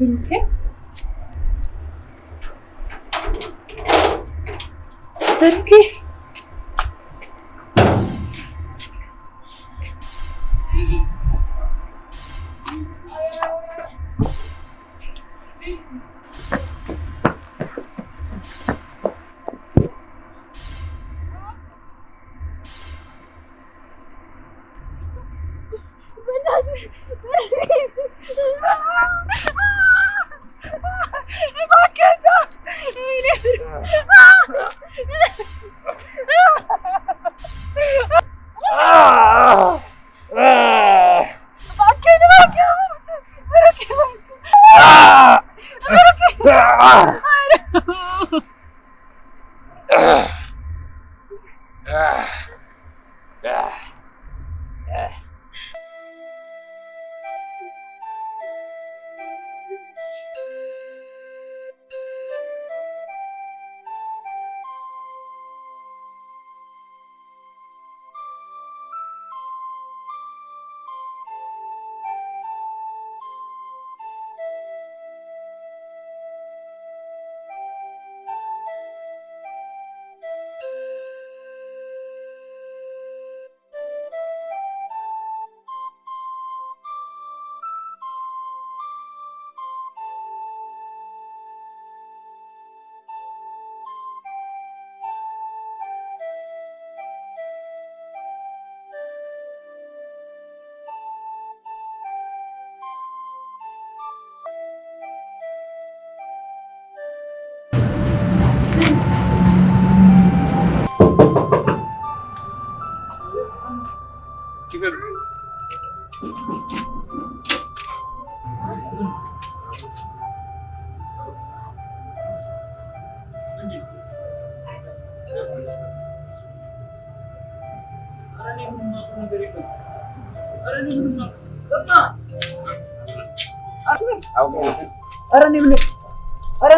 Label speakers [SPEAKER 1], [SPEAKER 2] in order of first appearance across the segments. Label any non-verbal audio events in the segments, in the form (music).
[SPEAKER 1] Okay. Okay.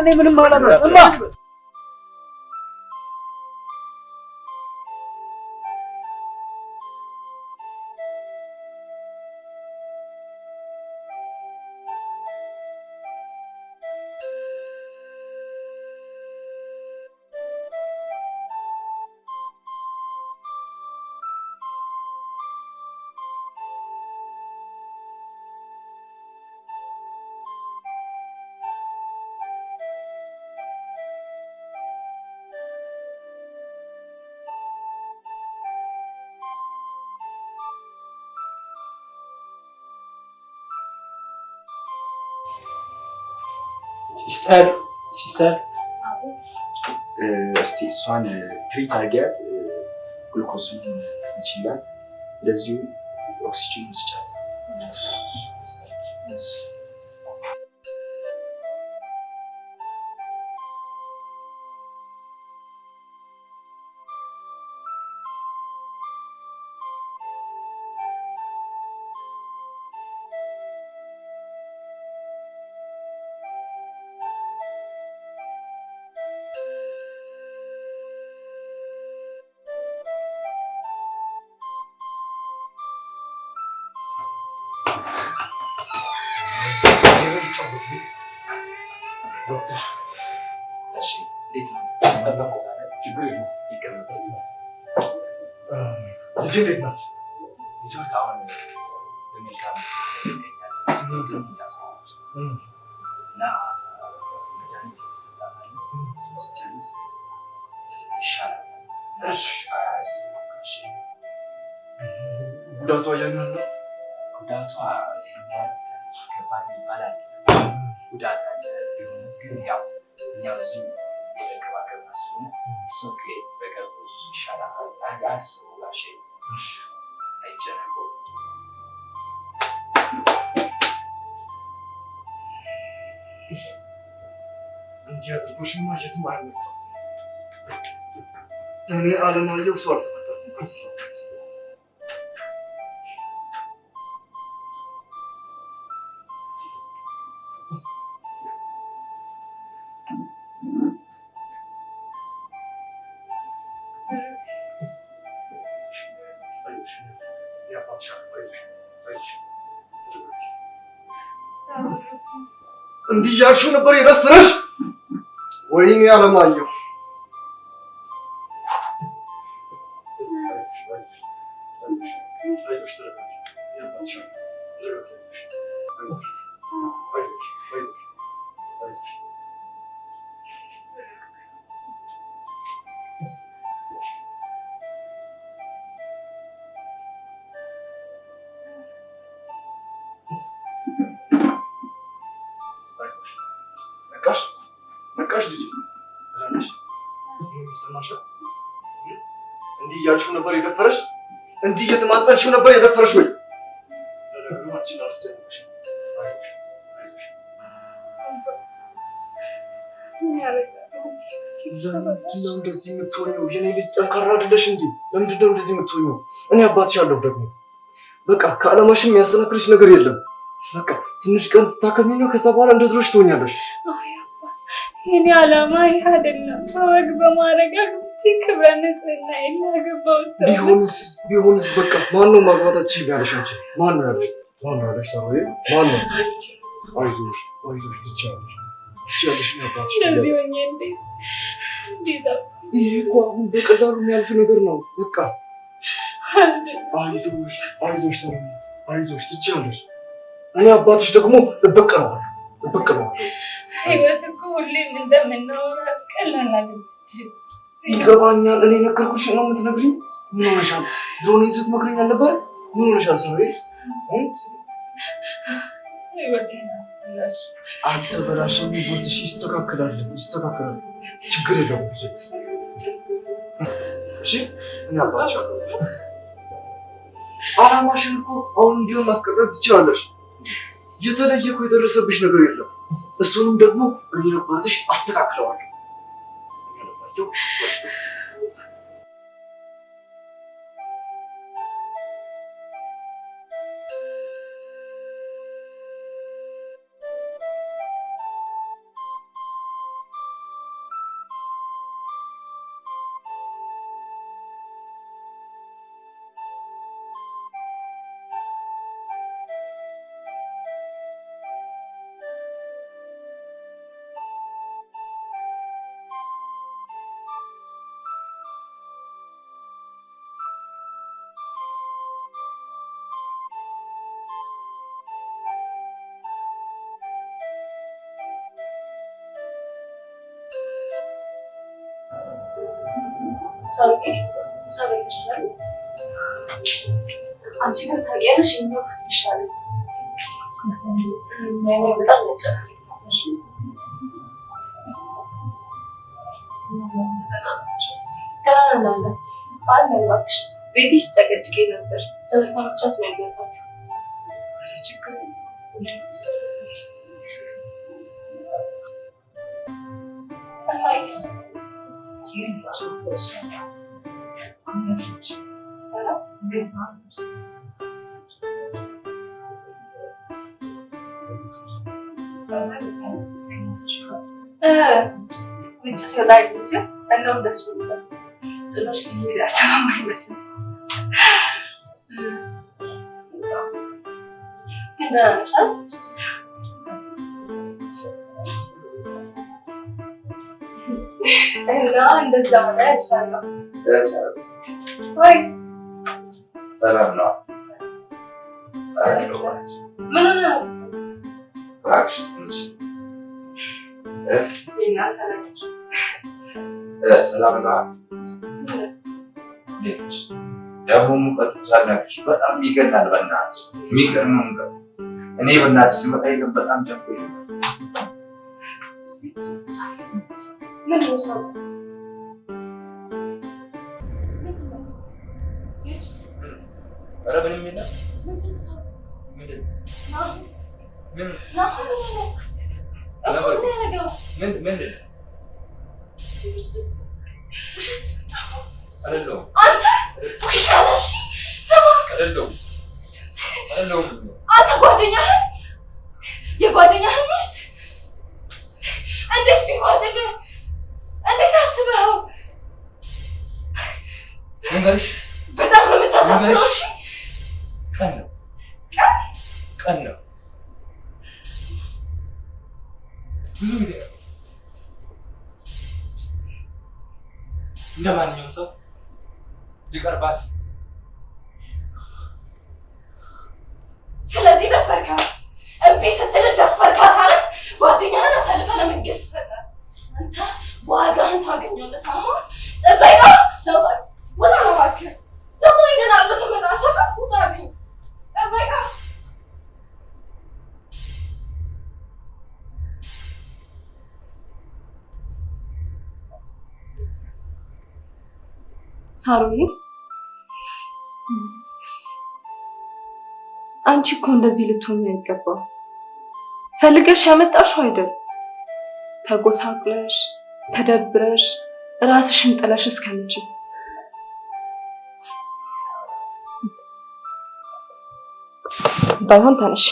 [SPEAKER 1] എന്തെങ്കിലും പോലെ
[SPEAKER 2] Sister sister? እስቲ እሷን treat አድርጊያት። ግሉኮሱን ይችላል እንደዚሁ ኦክሲጅን ውስጫት
[SPEAKER 3] me armário. Hayır. እያልሽው ነበር የደፈረሽ? እንዲህ እየተማጸንሽው ነበር የደፈረሽ ወይ? ለነገሩ አንቺን አላስጨነቅሽም አይዞሽ አይዞሽ ለምንድን ነው እንደዚህ የምትሆኘው የኔ ልጅ ጠንካራ አይደለሽ እንዴ? ለምንድን ነው እንደዚህ የምትሆኘው እኔ አባትሽ አለሁ ደግሞ። በቃ ከዓላማሽም የሚያሰናክልሽ ነገር የለም። በቃ ትንሽ ቀን ትታከሚና ከዛ በኋላ እንደ ድሮሽ ትሆኛለሽ።
[SPEAKER 4] የኔ ዓላማ ይህ አይደለም። በወግ በማድረግ አግብቼ ክብረ ንጽህና የላገባሁት ሰው
[SPEAKER 3] ቢሆንስ ቢሆንስ በቃ ማን ነው ማግባታችን ያለሽ አንቺ ማን ነው ያለሽ ማን ነው ያለሽ ሰው ማን ነው አይዞሽ አይዞሽ ትችያለሽ ትችያለሽ እኔ አባትሽ ነኝ።
[SPEAKER 4] እንደዚህ ሆኜ እንዴት እንዴት
[SPEAKER 3] ይሄ እኮ አሁን በቀላሉ የሚያልፍ ነገር ነው በቃ
[SPEAKER 4] አልችልም።
[SPEAKER 3] አይዞሽ አይዞሽ ሰው አይዞሽ ትችያለሽ እኔ አባትሽ ደግሞ እበቀለዋለሁ እበቀለዋለሁ
[SPEAKER 4] ህይወት እኮ ሁሌም እንደምናወራ ቀላል አይደለችም።
[SPEAKER 3] ይገባኛል። እኔ ነገርኩሽ ነው የምትነግሪኝ? ምን ሆነሻል? ድሮ እኔን ስትመክረኝ አልነበረ? ምን ሆነሻል ሰው አልተበላሸም ህይወትሽ ይስተካከላል ይስተካከላል። ችግር የለውም። እሺ እኔ አላማሽን እኮ አሁን እንዲሆን ማስቀጠል ትችላለሽ የተለየ እኮ የደረሰብሽ ነገር የለም። እሱንም ደግሞ እኔ አባትሽ አስተካክለዋለሁ Eu.
[SPEAKER 4] ሳርጌ ሳርጌ ይችላል። አንቺ ግን ታውቂያለሽ ክፍል ይሻላል። በጣም ነበር። እባክሽ ቤቴ ስጨቀጭቄ ነበር። ስለታመቻት ነው ውጭ ሲወጣ እንጂ እንደውም ደስ ብሎታል። ጥሎሽ ሊሄድ ያሰበም አይመስልም። ግን ደህና ነሽ አይደል? እና እንደዛ ሆነ እልሻለሁ። ወይ
[SPEAKER 2] ሰላም ነው።
[SPEAKER 4] ምን ሆነ?
[SPEAKER 2] እባክሽ ትንሽ
[SPEAKER 4] የእናንተ ነገር
[SPEAKER 2] እ ሰላም ነው። እንዴት ነሽ? ደግሞ ሙቀቱ ሳናግርሽ በጣም ይገናል። በእናትሽ የሚገርም ሙቀቱ። እኔ በእናትሽ ስመጣ የለም በጣም ኧረ ምንም የለም።
[SPEAKER 4] አንተ ጓደኛህን የጓደኛህን ሚስት እንዴት ቢዋጥልህ? እንዴት አስበኸው? በጣም ነው የምታሳፍረው።
[SPEAKER 2] እንደ ማንኛውም ሰው ሊቀርባት
[SPEAKER 4] ሳሮዬ አንቺ እኮ እንደዚህ ልትሆኝ አይገባም። ፈልገሽ ያመጣሽው አይደል? ተጎሳቅለሽ ተደብረሽ ራስሽን ጥለሽ እስከምች ባይሆን ተነሽ።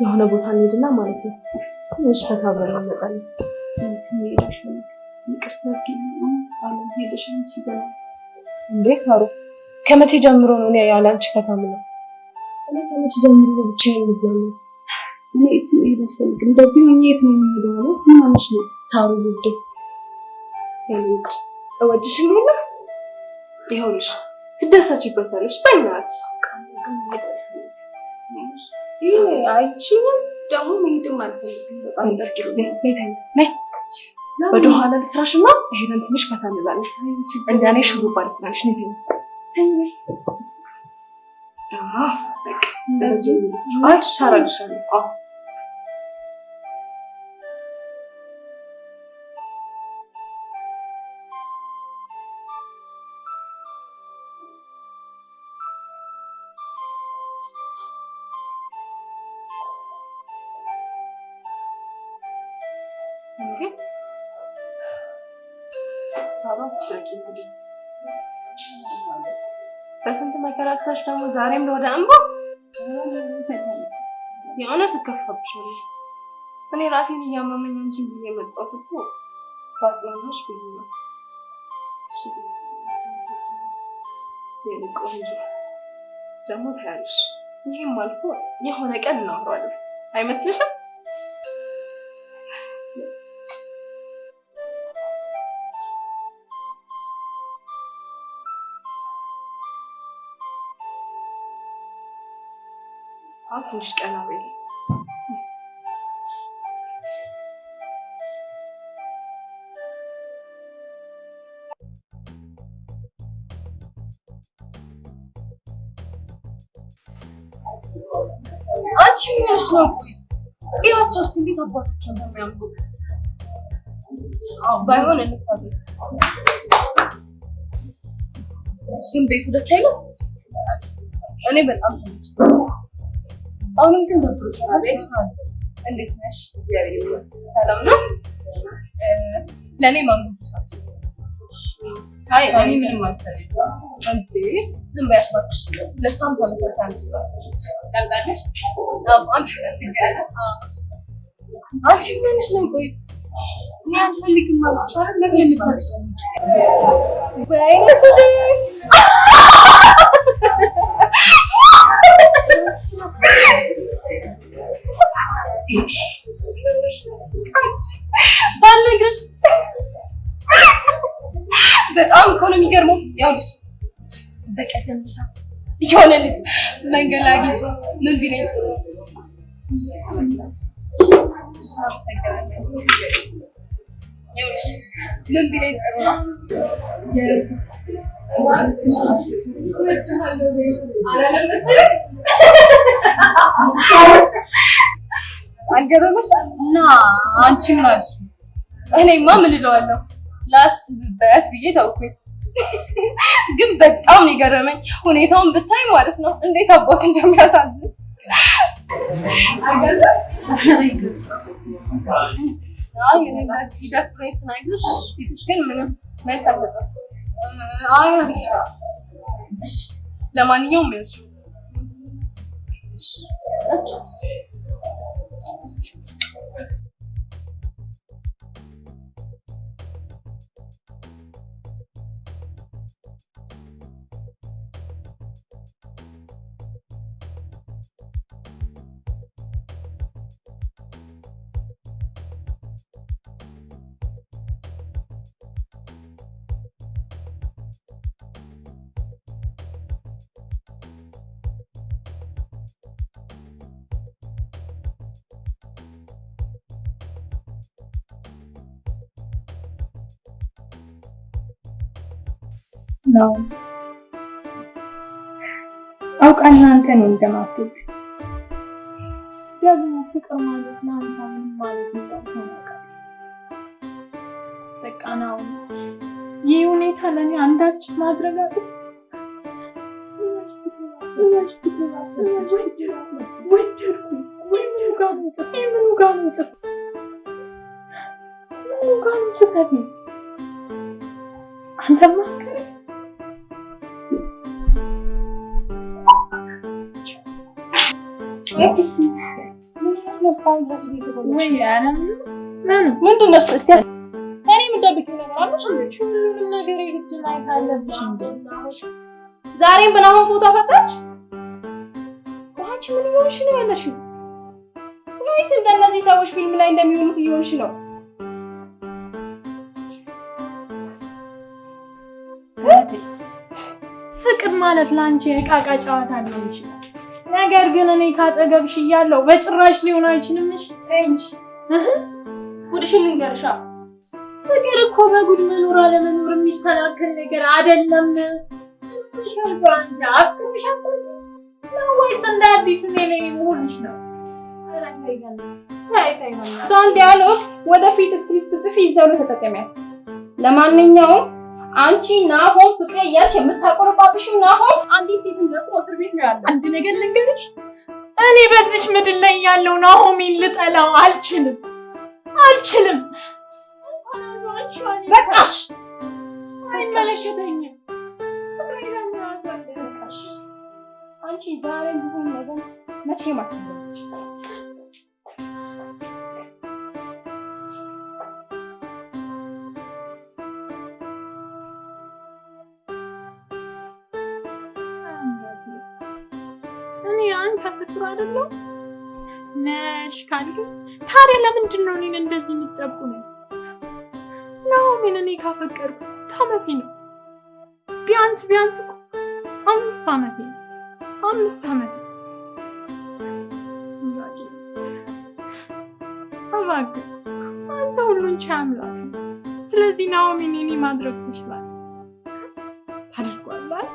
[SPEAKER 4] የሆነ ቦታ እንሂድና ማለት ነው ትንሽ ፈታ ብለን እንመጣለን። እንዴ ሳሩ፣ ከመቼ ጀምሮ ነው እኔ ያለ አንቺ ፈታ የምለው? እኔ ከመቼ ጀምሮ ነው ብቻዬን የምዝናናው? እኔ የትም መሄድ አልፈልግም። እንደዚህ ሆኜ የት ነው የምሄደው? አለ ምን ማለሽ ነው? ሳሩ ውዴ፣ እወድሽም የለ ይኸውልሽ፣ ትደሰችበታለሽ። በእናትሽ ይሄ አይችልም ደግሞ መሄድም አልፈልግም። በጣም ደርግሩ ወደ ኋላ ልስራሽ እና ሄደን ትንሽ ፈታ እንላለን። እንደኔ ሹሩባ ልስራሽ ነው። አዎ በስንት መከራከሳሽ ደግሞ ዛሬም ወደ እንባ የእውነት እከፋብሻለሁ። እኔ ራሴን እያመመኝ ብዬ የመጣሁት እኮ ባጽናናሽ ብዬ ነው። ደግሞ ታያለሽ፣ ይህም አልፎ የሆነ ቀን እናወራለን አይመስልሽም? ትንሽ ቀና በይ። አንቺ ምንሽ ነው? ቆይ እያቸው ውስጥ እንዴት አባቶች እንደሚያምሩ ባይሆን እንታዘዝ። ግን ቤቱ ደስ አይልም። እኔ በጣም ተመችቶኛል። አሁንም ግን ደብሮሻል? እንዴት ነሽ? ሰላም ነው? ለእኔ ማንጎ እስኪ። አይ እኔ ምንም አልፈልግም። አንቺ ምን ሆነሽ ነው? ሳልነግርሽ በጣም እኮ ነው የሚገርመው። ያውልሽ በቀደም የሆነ ልጅ መንገድ ላይ አግኝቶ ምን ቢለኝ ጥሩ ይኸውልሽ ምን ቢለኝ ጥሩ አልገረመሽ? እና አንቺ ምን አልሽ? እኔማ ምን እለዋለሁ ላስብበት ብዬ ተውኩኝ። ግን በጣም የገረመኝ። ሁኔታውን ብታይ ማለት ነው እንዴት አባቱ እንደሚያሳዝን አይ እኔ እንደዚህ ደስ ብሎኝ ስናግርሽ ፊትሽ ግን ምንም መልስ አልሰጠም። ለማንኛውም
[SPEAKER 5] ነው። አውቃለሁ አንተ እኔን እንደማትወድ። ደግሞ ፍቅር ማለት ለአንተ ምን ማለት አውቃለሁ። በቃ ነው። ይህ ሁኔታ ለእኔ አንዳች ማድረግ አለ? አንተማ
[SPEAKER 4] ዛሬም በናሆም ፎቶ አፈታች? አንቺ ምን እየሆንሽ ነው ያለሽው? ወይስ እንደነዚህ ሰዎች ፊልም ላይ እንደሚሆኑት እየሆንሽ ነው?
[SPEAKER 5] ፍቅር ማለት ለአንቺ የቃቃ ጨዋታ ሊሆን ይችላል። ነገር ግን እኔ ካጠገብሽ እያለሁ በጭራሽ ሊሆን አይችልም። እሺ
[SPEAKER 4] እንጂ ጉድሽን ልንገርሻ።
[SPEAKER 5] ፍቅር እኮ በጉድ መኖር አለመኖር የሚሰናከል ነገር አይደለም። አፍቅርሻል ነው ወይስ እንደ አዲስ እኔ ላይ መሆንሽ ነው? ኧረ ተይ ገና፣ ተይ ተይ ገና።
[SPEAKER 4] እሷን dialogue ወደፊት script ጽፊ ይዘው ነው ተጠቀሚያት። ለማንኛውም አንቺ ናሆም ፍቅሬ እያልሽ የምታቆረባብሽው ናሆም አንዲት ሴት እንደፍሮ እስር ቤት ነው ያለው።
[SPEAKER 5] አንድ ነገር ልንገርሽ፣ እኔ በዚች ምድር ላይ ያለው ናሆሜን ልጠላው አልችልም አልችልም።
[SPEAKER 4] በቃሽ።
[SPEAKER 5] አይመለከተኝም።
[SPEAKER 4] አንቺ ዛሬ ቢሆን ነገር መቼም አትለወጪ።
[SPEAKER 5] አይደለሁ ነሽ ካልክ ታዲያ ለምንድን ነው እኔን እንደዚህ የምትጨቁ ነው? ናሆሜን እኔ ካፈቀርኩ ስንት ዓመቴ ነው? ቢያንስ ቢያንስ እኮ አምስት ዓመቴ ነው። አምስት ዓመቴ እባክህ አንተ ሁሉን ቻይ አምላክ ስለዚህ ናሆሜን የኔ ማድረግ ትችላለህ። ታደርጓለህ?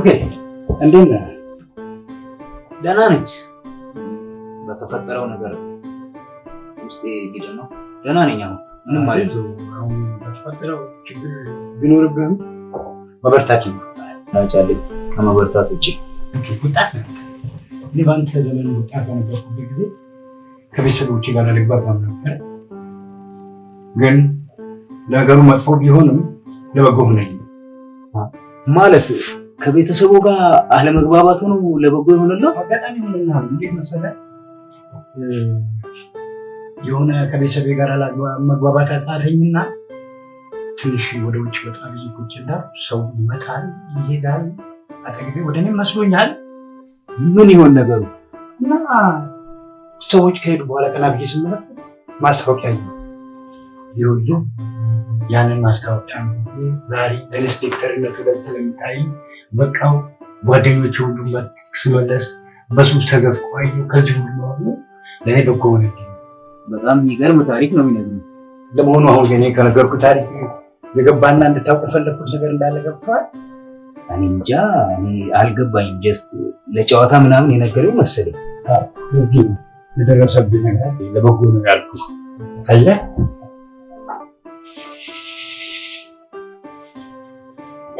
[SPEAKER 1] ብሩኬ እንዴት ነህ?
[SPEAKER 2] ደህና ነች። በተፈጠረው ነገር ውስጤ ቢደ ነው። ደህና ነኝ። አሁን ምንም ማለት
[SPEAKER 1] በተፈጠረው ችግር ቢኖርብህም መበርታት ይኖርብሃል።
[SPEAKER 2] ናጫለኝ ከመበርታት ውጭ
[SPEAKER 1] ወጣት ነህ። እኔ በአንተ ዘመን ወጣት በነበርኩበት ጊዜ ከቤተሰቦቼ ጋር አልግባባም ነበር። ግን ነገሩ መጥፎ ቢሆንም ለበጎ ሆነልኝ።
[SPEAKER 2] ማለት ከቤተሰቡ ጋር አለመግባባቱ ነው ለበጎ የሆነለው።
[SPEAKER 1] አጋጣሚ ሆነና እንዴት መሰለህ የሆነ ከቤተሰቤ ጋር መግባባት አቃተኝና ትንሽ ወደ ውጭ ወጣ ብዬ ቁጭ እንዳልኩ ሰው ይመጣል ይሄዳል፣ አጠገቤ ወደ እኔም መስሎኛል
[SPEAKER 2] ምን ይሆን ነገሩ?
[SPEAKER 1] እና ሰዎች ከሄዱ በኋላ ቀና ብዬ ስመለከት ማስታወቂያ ይ ይኸውልህ ያንን ማስታወቂያ ዛሬ ኢንስፔክተርነት ሁለት ስለሚታይ በቃው ጓደኞች ሁሉ ስመለስ በሱስ ተዘፍቆ አየሁ። ከዚህ ሁሉ መሆኑ ለእኔ በጎ ሆነልኝ።
[SPEAKER 2] በጣም የሚገርም ታሪክ ነው የሚነግሩኝ።
[SPEAKER 1] ለመሆኑ አሁን እኔ ከነገርኩ ታሪክ የገባና እንድታውቅ የፈለግኩት ነገር እንዳለ ገብቶሃል?
[SPEAKER 2] እኔ እንጃ እኔ አልገባኝም። just ለጨዋታ ምናምን የነገረው መሰለኝ።
[SPEAKER 1] ለዚህ የደረሰብኝ ነገር ለበጎ ነው ያልኩት። አየህ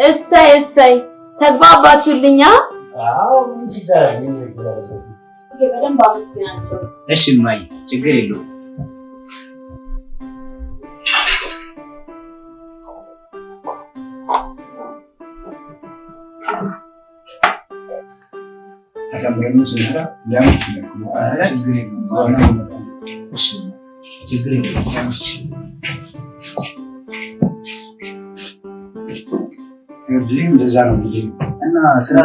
[SPEAKER 6] እሰይ እሰይ ተግባባችሁልኛ? በደንብ አመስግናቸው።
[SPEAKER 2] እሺ እማዬ፣ ችግር የለውም። ችግር የለውም።
[SPEAKER 1] እንደዛ ነው
[SPEAKER 2] እና ስራ?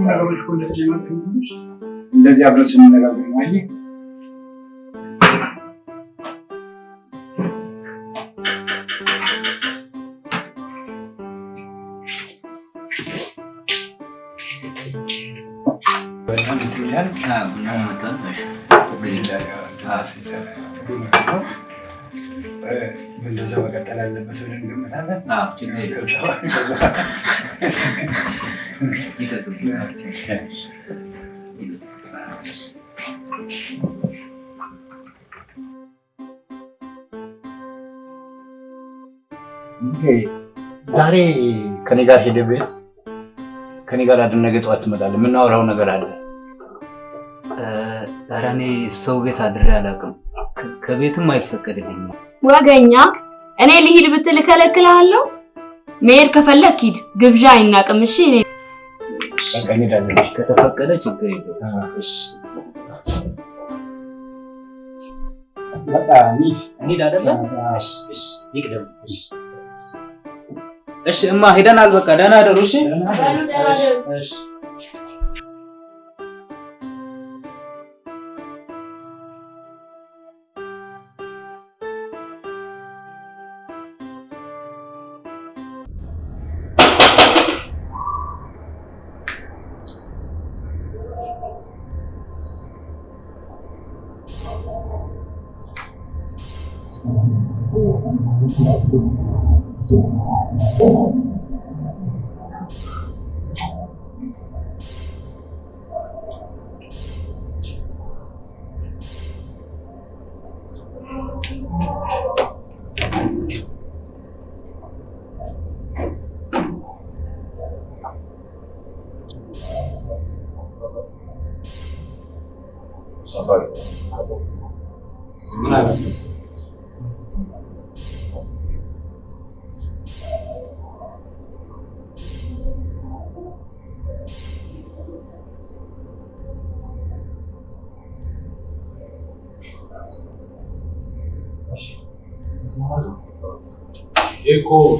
[SPEAKER 1] ነገሮች እንደዚህ አብረን ስንነጋገር መቀጠል አለበት ብለን እንገምታለን። ዛሬ ከኔ ጋር ሄደ ቤት ከኔ ጋር አድር፣ ነገ ጠዋት ትመጣለህ። የምናወራው ነገር አለ።
[SPEAKER 7] ኧረ እኔ ሰው ቤት አድሬ አላውቅም። ከቤትም አይፈቀድልኝም።
[SPEAKER 6] ወገኛ እኔ ልሂድ ብትል እከለክልሃለሁ። መሄድ ከፈለክ ሂድ፣ ግብዣ አይናቅም። እሺ እኔ
[SPEAKER 1] በቃ እንሄዳለን።
[SPEAKER 7] ከተፈቀደ ችግር የለውም። እሺ
[SPEAKER 1] በቃ እንሂድ።
[SPEAKER 7] እንሂድ አይደለ? እሺ እሺ ይቅደም። እሺ እሺ እማ ሄደናል። በቃ ደህና ደሩ። እሺ እሺ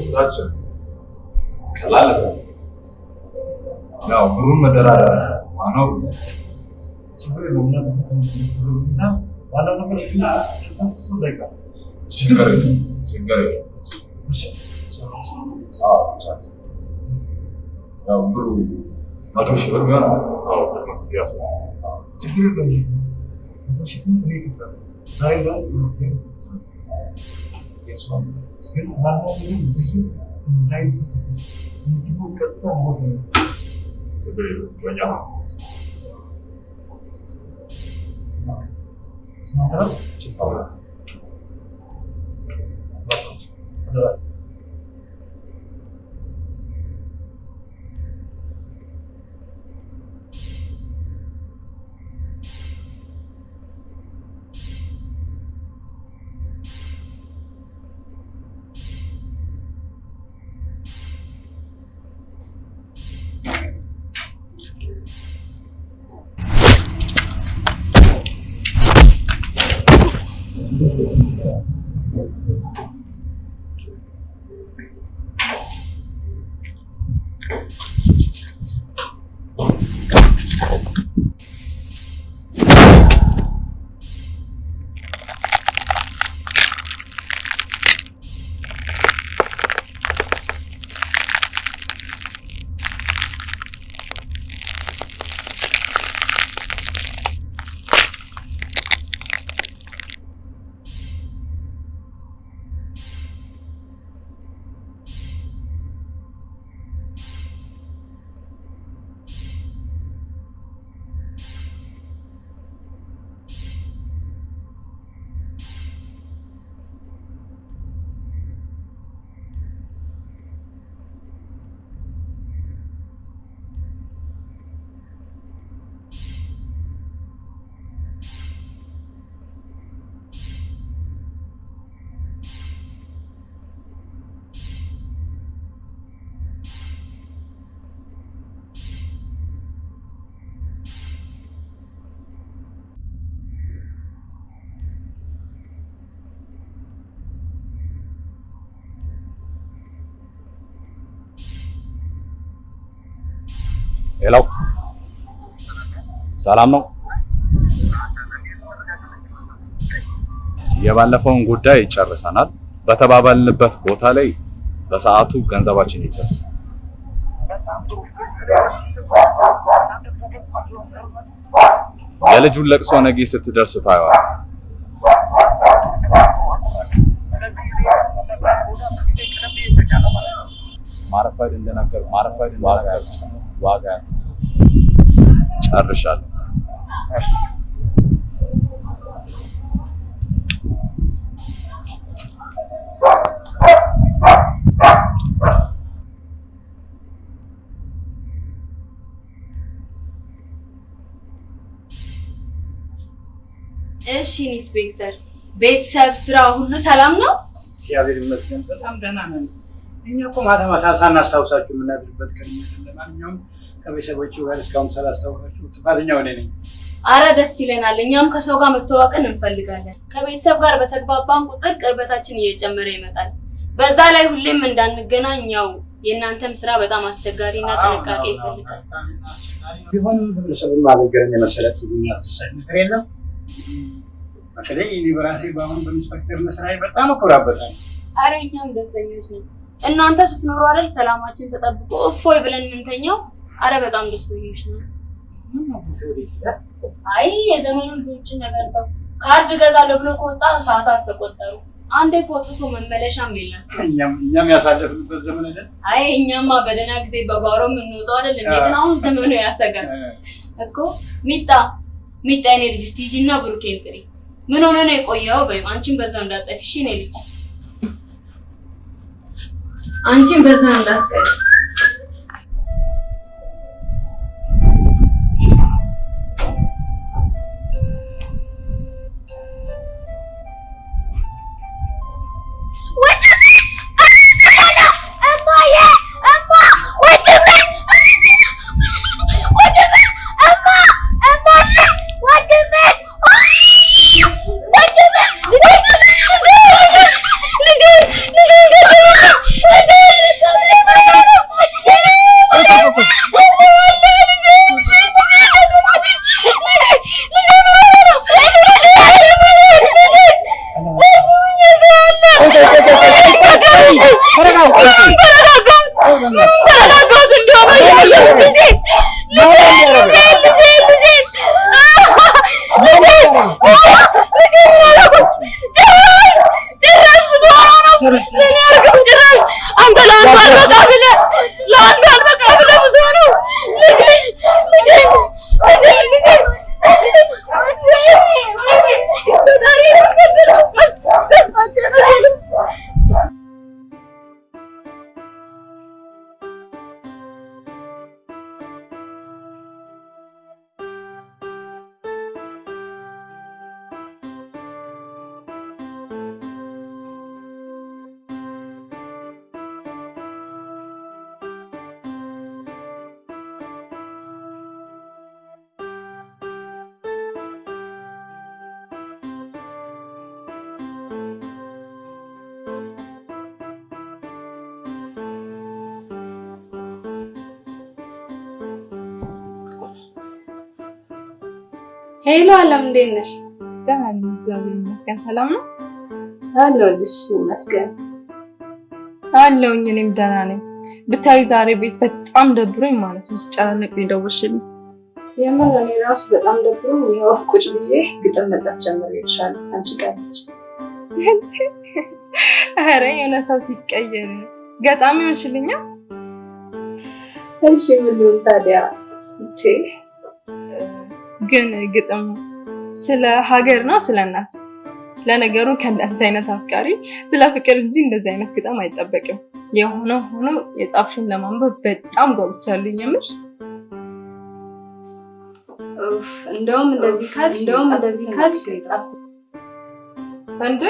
[SPEAKER 8] ስራችን ቀላል ነገር ነው። ያው ብሩን መደራደር ነው ዋናው
[SPEAKER 9] ችግር የለውም። እና በሰላም እና ዋናው ነገር ማስከሰብ ላይ ቀር
[SPEAKER 8] ችግር የለም፣ ችግር የለም። አዎ፣ ቻንስ። ያው ብሩ መቶ ሺህ ብር ቢሆን አዎ፣ ቅድመ ክፍያ ያስፈልጋል።
[SPEAKER 9] ችግር የለውም። እኔ ይከፍላል ዛሬ ላይ ግን ዋናው ነገር ብዙ እንዳይተሰበስ እንዲሁ ቀጥታ ሞት ነው።
[SPEAKER 8] ችግር የለም፣ በእኛ ነው።
[SPEAKER 9] ስማተራው
[SPEAKER 8] ሌላው ሰላም ነው። የባለፈውን ጉዳይ ጨርሰናል። በተባባልንበት ቦታ ላይ በሰዓቱ ገንዘባችን ይድረስ። የልጁን ለቅሶ ነገ ስትደርስ ታየዋል። ማረፈድ እንደነገር እንደነገር ዋጋ ጨርሻለሁ።
[SPEAKER 6] እሺ ኢንስፔክተር፣ ቤተሰብ፣ ስራ ሁሉ ሰላም ነው?
[SPEAKER 1] እግዚአብሔር ይመስገን በጣም ደህና ነን። እኛ እኮ ማታ ማታ ሳናስታውሳችሁ የምናድርበት ቀን ለማንኛውም ከቤተሰቦቹ ጋር እስካሁን ስላስታወሳችሁ ጥፋተኛው እኔ ነኝ።
[SPEAKER 6] አረ ደስ ይለናል። እኛም ከሰው ጋር መተዋወቅን እንፈልጋለን። ከቤተሰብ ጋር በተግባባን ቁጥር ቅርበታችን እየጨመረ ይመጣል። በዛ ላይ ሁሌም እንዳንገናኝ ያው የእናንተም ስራ በጣም አስቸጋሪ እና ጥንቃቄ ይፈልጋል።
[SPEAKER 1] ቢሆንም ህብረተሰቡን ማገልገልን የመሰለ ትጉኛ ነገር የለም። በተለይ እኔ በራሴ በአሁን በኢንስፔክተርነት ስራዬ በጣም እኮራበታለሁ።
[SPEAKER 6] አረ እኛም ደስተኞች ነው። እናንተ ስትኖሩ አይደል ሰላማችን ተጠብቆ እፎይ ብለን የምንተኛው። አረ በጣም ነው።
[SPEAKER 1] ምን ነው?
[SPEAKER 6] አይ የዘመኑ ልጆችን ነገር ተው። ካርድ እገዛለሁ ብሎ ከወጣ ሰዓታት ተቆጠሩ። አንዴ እኮ መመለሻም የለም።
[SPEAKER 1] እኛም እኛም ያሳለፍንበት ዘመን አይደል?
[SPEAKER 6] አይ እኛማ በደህና ጊዜ በጓሮ የምንወጣው አይደል? ግን አሁን ዘመኑ ያሰጋል እኮ። ሚጣ ሚጣ፣ የኔ ልጅ እስቲ ሂጂና ብሩኬን ጥሪ። ምን ሆነ ነው የቆየው? በይው አንቺን በዛው እንዳጠፊ እሺ። የኔ ልጅ አንቺን በዛው እንዳትቀሪ።
[SPEAKER 1] これが大きい。これが大きい。
[SPEAKER 6] ሄሎ አለም፣ እንዴት ነሽ?
[SPEAKER 4] ደህና ነኝ፣ እግዚአብሔር ይመስገን። ሰላም ነው
[SPEAKER 6] አለሁልሽ ይመስገን።
[SPEAKER 4] አለሁኝ። እኔም ደህና ነኝ። ብታይ ዛሬ ቤት በጣም ደብሮኝ ማለት ነው ስጨናነቅ የደወልሽልኝ።
[SPEAKER 6] የምር እኔ ራሱ በጣም ደብሮኝ ይኸው ቁጭ ብዬ ግጥም መጻፍ ጀምሬልሻለሁ። አንቺ ቀለች (laughs)
[SPEAKER 4] ኧረ የሆነ ሰው ሲቀየር ገጣሚ ሆንሽልኛ።
[SPEAKER 6] እሺ ምን ታዲያ?
[SPEAKER 4] ግን ግጥም ስለ ሀገር ነው ስለ እናት? ለነገሩ ከእንዳንቺ አይነት አፍቃሪ ስለ ፍቅር እንጂ እንደዚህ አይነት ግጥም አይጠበቅም። የሆነ ሆኖ የጻፍሽን ለማንበብ በጣም ጓጉቻለሁ። የምር
[SPEAKER 6] እንደውም እንደዚህ ካልሽ እንደውም እንደዚህ ካልሽ
[SPEAKER 4] እንዴ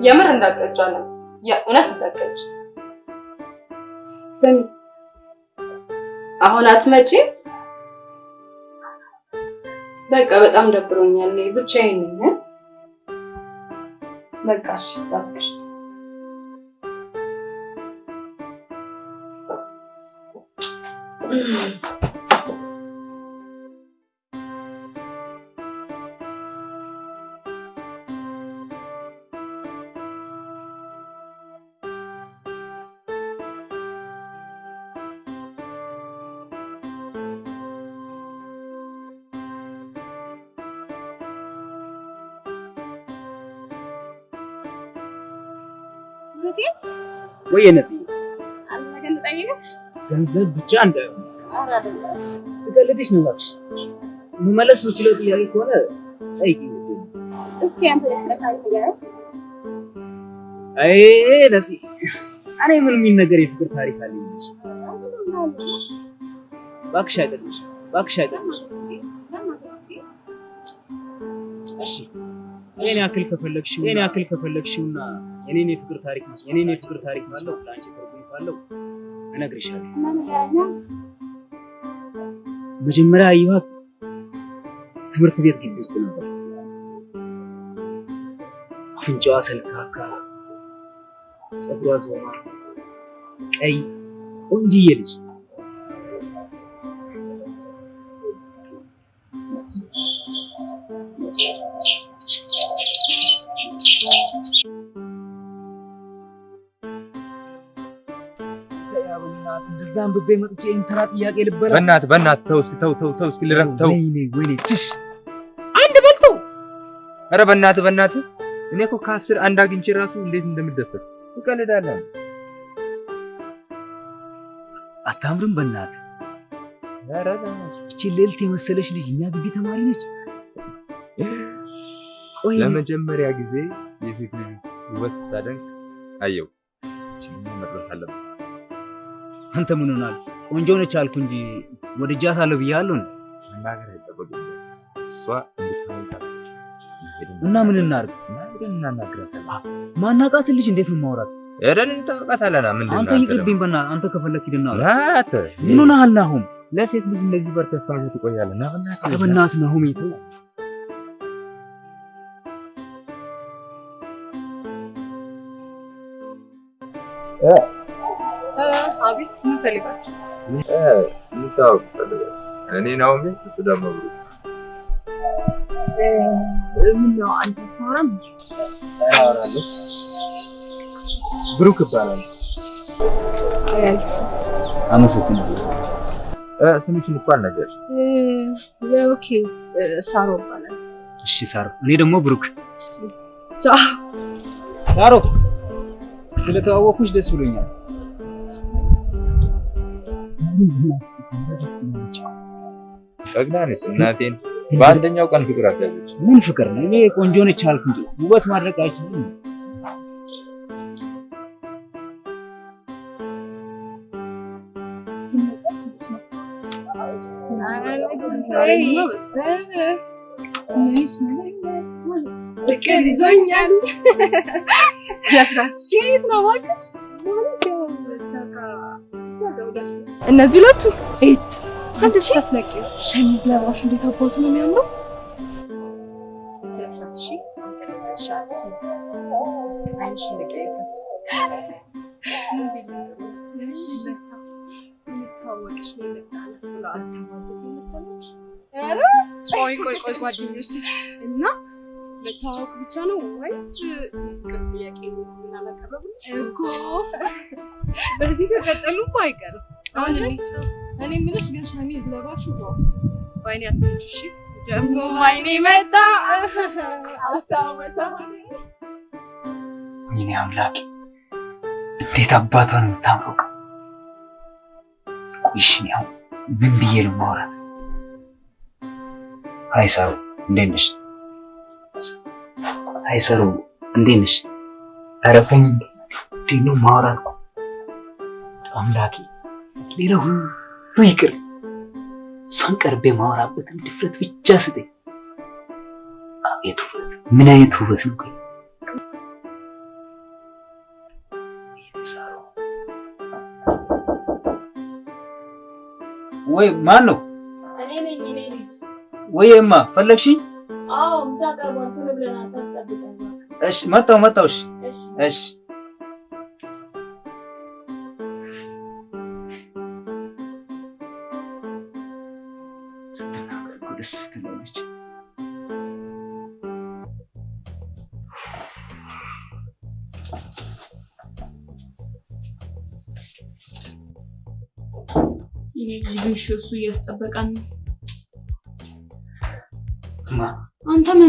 [SPEAKER 4] የምር እንዳቀጫለን የእውነት እንዳቀጭ
[SPEAKER 6] ስሚ አሁን አትመጪም? በቃ በጣም ደብሮኛል። ብቻዬን ነኝ። በቃ እሺ፣ እባክሽ
[SPEAKER 7] ወይ
[SPEAKER 10] ነገር ልጠይቅህ?
[SPEAKER 7] ገንዘብ ብቻ እንዳይሆን ስቀልድሽ ነው እባክሽ። መመለስ የምችለው ጥያቄ ከሆነ ጠይቂ።
[SPEAKER 10] እስኪ አንተ
[SPEAKER 7] አይ ነፂ፣ እኔ ምን የሚነገር የፍቅር ታሪክ አለኝ? እባክሽ አይቀልሽ፣ እባክሽ አይቀልሽ። እሺ እኔን ያክል ከፈለግሽው እኔን ያክል ከፈለግሽውና የኔን የፍቅር ታሪክ መስማት የኔን የፍቅር ታሪክ መስማት ለአንቺ ትርጉም ካለው እነግርሻለሁ። መጀመሪያ ያየኋት ትምህርት ቤት ግቢ ውስጥ ነበር። አፍንጫዋ ሰልካካ፣ ፀጉሯ ዞማ፣ ቀይ ቆንጅዬ ልጅ እንደዛ አንብቤ መጥቼ ኢንተራ ጥያቄ ልበላ
[SPEAKER 11] በእናትህ በእናትህ ተው እስኪ ተው ተው ተው እስኪ ልረፍ ተው።
[SPEAKER 7] ወይኔ ወይኔ ትሽ
[SPEAKER 11] አንድ በልቶ ኧረ በእናትህ በእናትህ እኔ እኮ ከአስር አንድ አግኝቼ ራሱ እንዴት እንደምደሰት ትቀልዳለህ።
[SPEAKER 7] አታምርም?
[SPEAKER 11] በእናትህ
[SPEAKER 7] እቺ ሌልት የመሰለች ልጅ እኛ ግቢ ተማሪ ነች። ቆይ
[SPEAKER 11] ለመጀመሪያ ጊዜ የሴት ልጅ ውበት ስታደንቅ አየው። እቺን መድረስ አለብን።
[SPEAKER 7] አንተ ምን ሆናል? ቆንጆ ነች አልኩ እንጂ ወድጃታለሁ ብያለሁ። እና ምን እናድርግ? ማናቃትን ልጅ እንዴት ነው ማውራት? አንተ ይቅርብኝ፣ በእናትህ አንተ ከፈለክ ሂድና ምን ሆነሃል ናሁም?
[SPEAKER 11] ለሴት ልጅ እንደዚህ በር ተስፋ ትቆያለህ? በእናትህ
[SPEAKER 7] ናሁም ይተው።
[SPEAKER 4] አቤት ምን ፈልጋችሁ?
[SPEAKER 11] እንታወቅ ፈልጋለሁ። እኔ ብሩክ።
[SPEAKER 4] ምን ነው አንተ ታወራም?
[SPEAKER 11] አወራለሁ። ብሩክ ይባላል።
[SPEAKER 7] አመሰግናለሁ።
[SPEAKER 11] እ፣ ስምሽን እኮ አልነገርሽም።
[SPEAKER 4] okay ሳሮ ይባላል።
[SPEAKER 7] እሺ ሳሮ፣ እኔ ደግሞ ብሩክ።
[SPEAKER 4] ቻው።
[SPEAKER 7] ሳሮ፣ ስለተዋወኩሽ ደስ ብሎኛል።
[SPEAKER 11] ፈግና ነች እናቴን በአንደኛው ቀን ፍቅር አስያዘች።
[SPEAKER 7] ምን ፍቅር ነው? እኔ ቆንጆ ነች አልኩ እንጂ ውበት ማድረግ አይችልም።
[SPEAKER 4] ፍቅር ይዞኛል። (laughs) እነዚህ ሁለቱ ኤት አንቺ ታስነቂ ሸሚዝ ለባሹ እንዴት አባቱ ነው የሚያምረው። ቆይ ቆይ ቆይ ጓደኞች እና መታወቅ ብቻ ነው ወይስ ፍቅር ጥያቄ ምናላቀረብልሽ እኮ በዚህ ከቀጠሉማ አይቀርም። አሁን? እኔ የምልሽ ግን ሸሚዝ ለባሹ በአይኔ አትመጪ እሺ። ደግሞ አይኔ መጣ አስታወሰ
[SPEAKER 7] ወይኔ አምላኬ እንዴት አባቷ ነው የምታምረው! ቆይሽ ያው ምን ብዬ ነው ማውራት? አይ እንዴት ነሽ? አይ ሰሩ እንዴት ነሽ? ኧረ ተኝ እንዴት ነው ማውራት? አምላኬ ሌላ ሁሉ ይቅር፣ እሷን ቀርቤ ማውራበትን ድፍረት ብቻ ስጠኝ። አቤት ውበት! ምን አይነት ውበት ነው! ቆይ ወይ ማን ነው?
[SPEAKER 6] ልጅ።
[SPEAKER 7] ወይማ ፈለግሽኝ?
[SPEAKER 6] አዎ ምሳ ቀርቧል። ቶሎ ብለን አታስጠብቀን።
[SPEAKER 7] እሺ መጣሁ መጣሁ። እሺ
[SPEAKER 6] እሺ
[SPEAKER 7] ስትናገር እኮ ደስ ትላለች።
[SPEAKER 6] ይሄ ልጅ ግን እሺ፣ እሱ እያስጠበቀን ነው።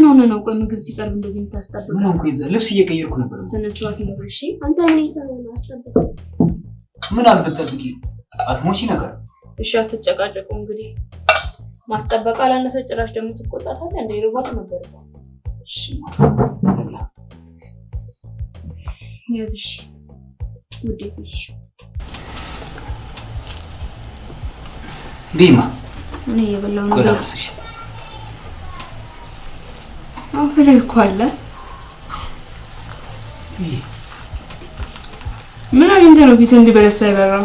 [SPEAKER 6] ምን ሆነ ነው? ቆይ ምግብ ሲቀርብ እንደዚህ የምታስጠብቀው?
[SPEAKER 7] ምን ሆንኩ? ይዘህ ልብስ እየቀየርኩ ነበር።
[SPEAKER 6] ስነ ስርዓት ይኑር። እሺ
[SPEAKER 10] አንተ ምን ይሰማል ነው አስጠብቅ።
[SPEAKER 7] ምን አልበጠብቂ አትሞቺ ነገር
[SPEAKER 6] እሺ፣ አትጨቃጨቁ። እንግዲህ ማስጠበቅ አላነሰ ጭራሽ ደግሞ ትቆጣታለህ። እንደ ርባት ነበር
[SPEAKER 7] እሺ ማለት እንብላ።
[SPEAKER 6] ያዝ። እሺ ውዴ፣ እሺ
[SPEAKER 7] ቢማ
[SPEAKER 6] እኔ እየበላሁ ነው። ላይ እኮ አለ። ምን አግኝተህ ነው ፊትህ እንዲህ በደስታ የበራው?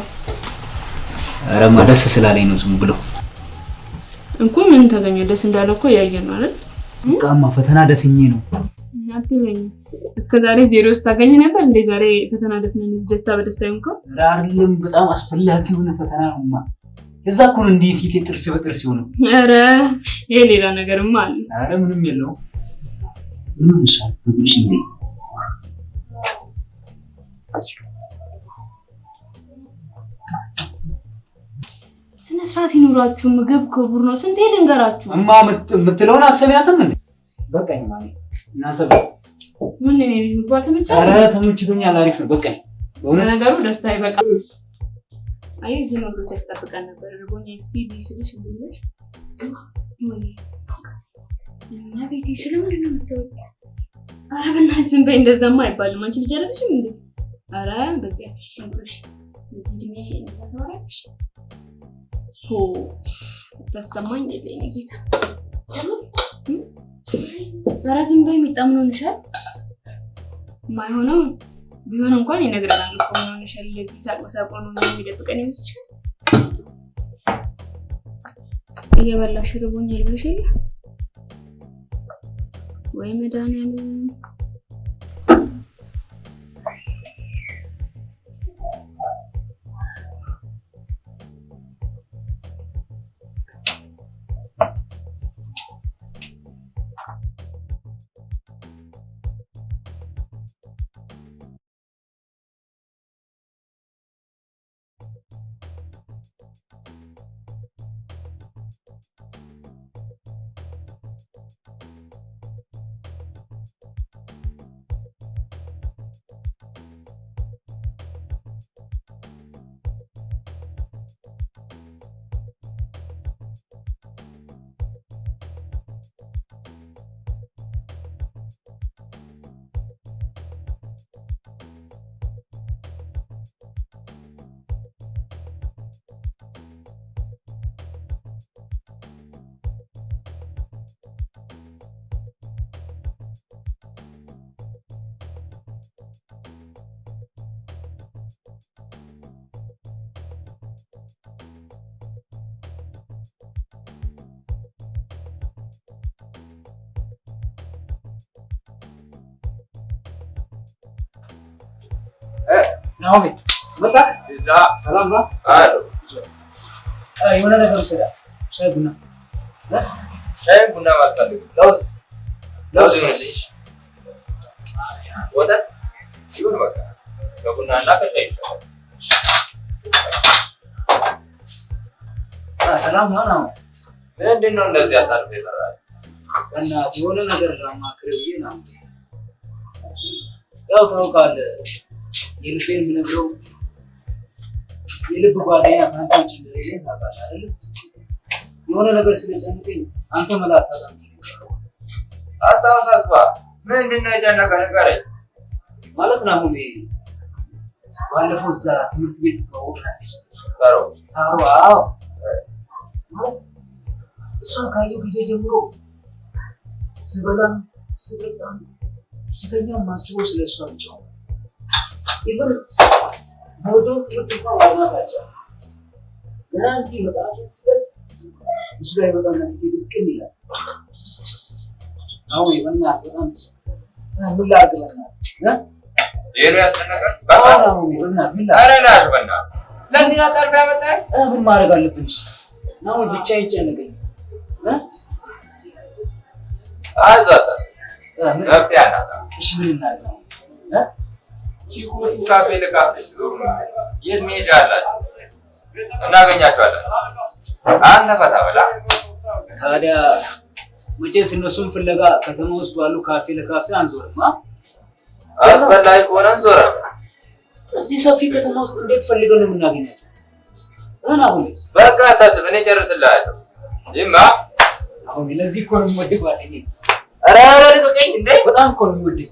[SPEAKER 7] ረማ ደስ ስላለኝ ነው ዝም ብሎ
[SPEAKER 6] እኮ ምን ተገኘ? ደስ እንዳለ እኮ እያየን ነው አይደል?
[SPEAKER 7] በቃማ ፈተና ደፍኜ ነው።
[SPEAKER 6] አትበኝ። እስከ ዛሬ ዜሮ ስታገኝ ነበር እንዴ? ዛሬ ፈተና ደፍነን ደስታ በደስታ ይሆንከው?
[SPEAKER 7] ኧረ አይደለም በጣም አስፈላጊ የሆነ ፈተና ነውማ። እዛ እኮ ነው እንዲህ ፊቴ ጥርስ በጥርስ የሆነው።
[SPEAKER 6] ኧረ ይሄ ሌላ ነገርማ አለ።
[SPEAKER 7] ኧረ ምንም የለውም። ምንም ብሽ እንዴ
[SPEAKER 6] ስነ ስርዓት ይኑራችሁ። ምግብ ክቡር ነው። ስንቴ ልንገራችሁ?
[SPEAKER 7] እማ የምት- የምትለውን አሰሚያትም እንዴ በቃኝ ማለት እናንተ
[SPEAKER 6] ምን እኔ ልጅ ምግብ አልተመቸህም?
[SPEAKER 7] ኧረ ተመችቶኛል። አሪፍ ነው በቃኝ። በእውነት
[SPEAKER 6] ለነገሩ ደስታ ይበቃል። አይ ዝም ብሎ ሲያስጠብቀን ነበር። ርቦኝ እስቲ ቢስልሽ ብልሽ ወይ እና ቤቴ ስለምንድን ነው የምትወጪው? ኧረ በእናትህ ዝም በይ። እንደዛማ አይባልም። አንቺ ልጅ አይደለሽም እንዴ? ኧረ በዚያ ሽንኩርሽ እድሜ እንደዛ ታወራለሽ? ሆ ታሰማኝ የለኝ ጌታ። ኧረ ዝም በይ። የሚጣ ምን ሆንሻል? የማይሆነው ቢሆን እንኳን ይነግረናል እኮ ምን ሆነሻል? ለዚህ ሳቅ በሳቅ ነው የሚደብቀን ይመስልሻል? እየበላሽ ርቦኛል ብለሽ የለ ወይ መድኃኒዓለም
[SPEAKER 7] መጣ። ሰላም ነው? የሆነ ነገር ውሰዳ። ሻይ ቡና
[SPEAKER 11] ሻይ ቡና አልፈልግም። ለውዝ ለውዝ ይሁንልሽ። ወተት ይሁን በቃ ከቡና እና ከሻይ ይሻላል።
[SPEAKER 7] አ፣ ሰላም ነው ነው
[SPEAKER 11] ምንድን ነው እንደዚህ አጣርፍ የሰራል?
[SPEAKER 7] እና የሆነ ነገር ላማክር ብዬ ነው። ያው ታውቃለህ የልቤን የምነግረው የልብ ጓደኛ ከአንተ ውጭ እንደሌለኝ ታውቃለህ አይደል? የሆነ ነገር ስለጨነቀኝ አንተ መላ አታጣም።
[SPEAKER 11] አታውሳስባ። ምንድን ነው የጨነቀ ንገረኝ።
[SPEAKER 7] ማለት ነው አሁን ባለፈው እዛ ትምህርት ቤት ተዋወቅናለች ሳሯ አዎ እሷን ካየሁ ጊዜ ጀምሮ ስበላም ስጠጣም ስተኛም ማስበው ስለ እሷ ብቻ ነው። even በወደው ትምህርት እንኳን አልቻልኩም። ገና እንዲህ መጽሐፍን ላይ በጣም ፊቴ ድቅን ይላል። አሁን በእናትህ በጣም ምን ላድርግ በእናትህ
[SPEAKER 11] ነው ያስጨነቀን? ለዚህ ጠርፍ ያመጣኸኝ?
[SPEAKER 7] ምን ማድረግ አለብን? አሁን ብቻዬን ጨነቀኝ እ?
[SPEAKER 11] አይዞህ መፍትሄ አናጣም።
[SPEAKER 7] እሺ ምን እናድርግ
[SPEAKER 11] ቺኮቹ ካፌ ለካፌ ሲዞሩ የት መሄጃ አላቸው? እናገኛቸዋለን። አንተ ፈታ በላ።
[SPEAKER 7] ታዲያ መቼስ እነሱን ፍለጋ ከተማ ውስጥ ባሉ ካፌ ለካፌ አንዞርም።?
[SPEAKER 11] አስፈላጊ ከሆነ እንዞራ።
[SPEAKER 7] እዚህ ሰፊ ከተማ ውስጥ እንዴት ፈልገን ነው የምናገኛቸው? እህን አሁን
[SPEAKER 11] በቃ አታስብ፣ እኔ ጨርስልሃለሁ። ይማ
[SPEAKER 7] አሁን ለዚህ እኮ ነው የምወድህ ጓደኛዬ።
[SPEAKER 11] ኧረ ኧረ ልቀቀኝ እንዴ!
[SPEAKER 7] በጣም እኮ ነው የምወድህ።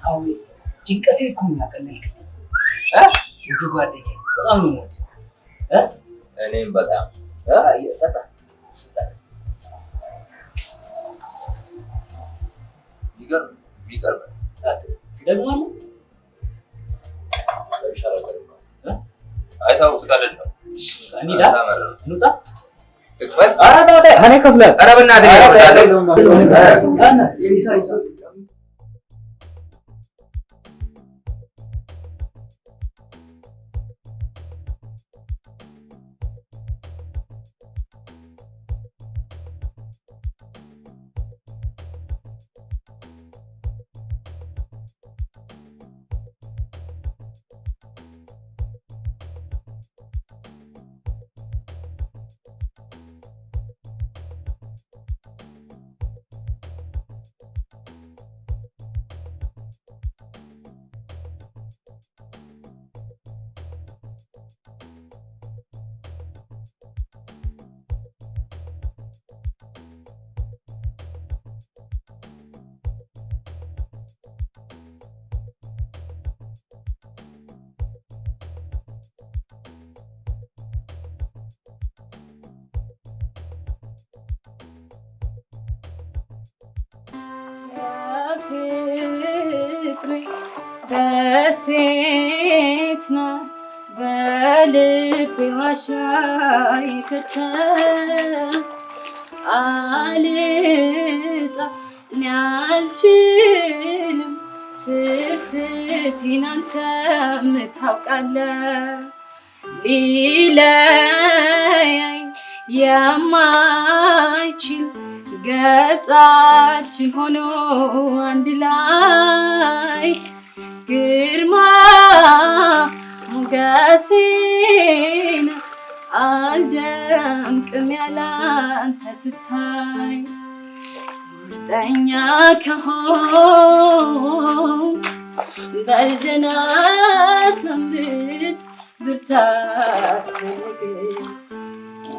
[SPEAKER 7] አሁን ጭንቀቴን እኮ ነው? ውድ ጓደኛዬ በጣም ነው እ?
[SPEAKER 11] እኔም በጣም። ይገርም ይገርም
[SPEAKER 7] ደግሞ
[SPEAKER 11] አይታው ስቀልድ ነው።
[SPEAKER 7] እኔ እከፍላለሁ።
[SPEAKER 11] ኧረ በእናትህ
[SPEAKER 6] ፍቅር ደሴት በልቤ ዋሻ የከተም አልጣ እኔ አልችልም ስስቴን አንተም ታውቃለህ። ሊለያይ የማይችል ገጻችን ሆኖ አንድ ላይ ግርማ ሞገሴን አልደምቅም ያላንተ ስታይ ውስጠኛ ከሆን በልደና ሰንብት ብርታት ስንግር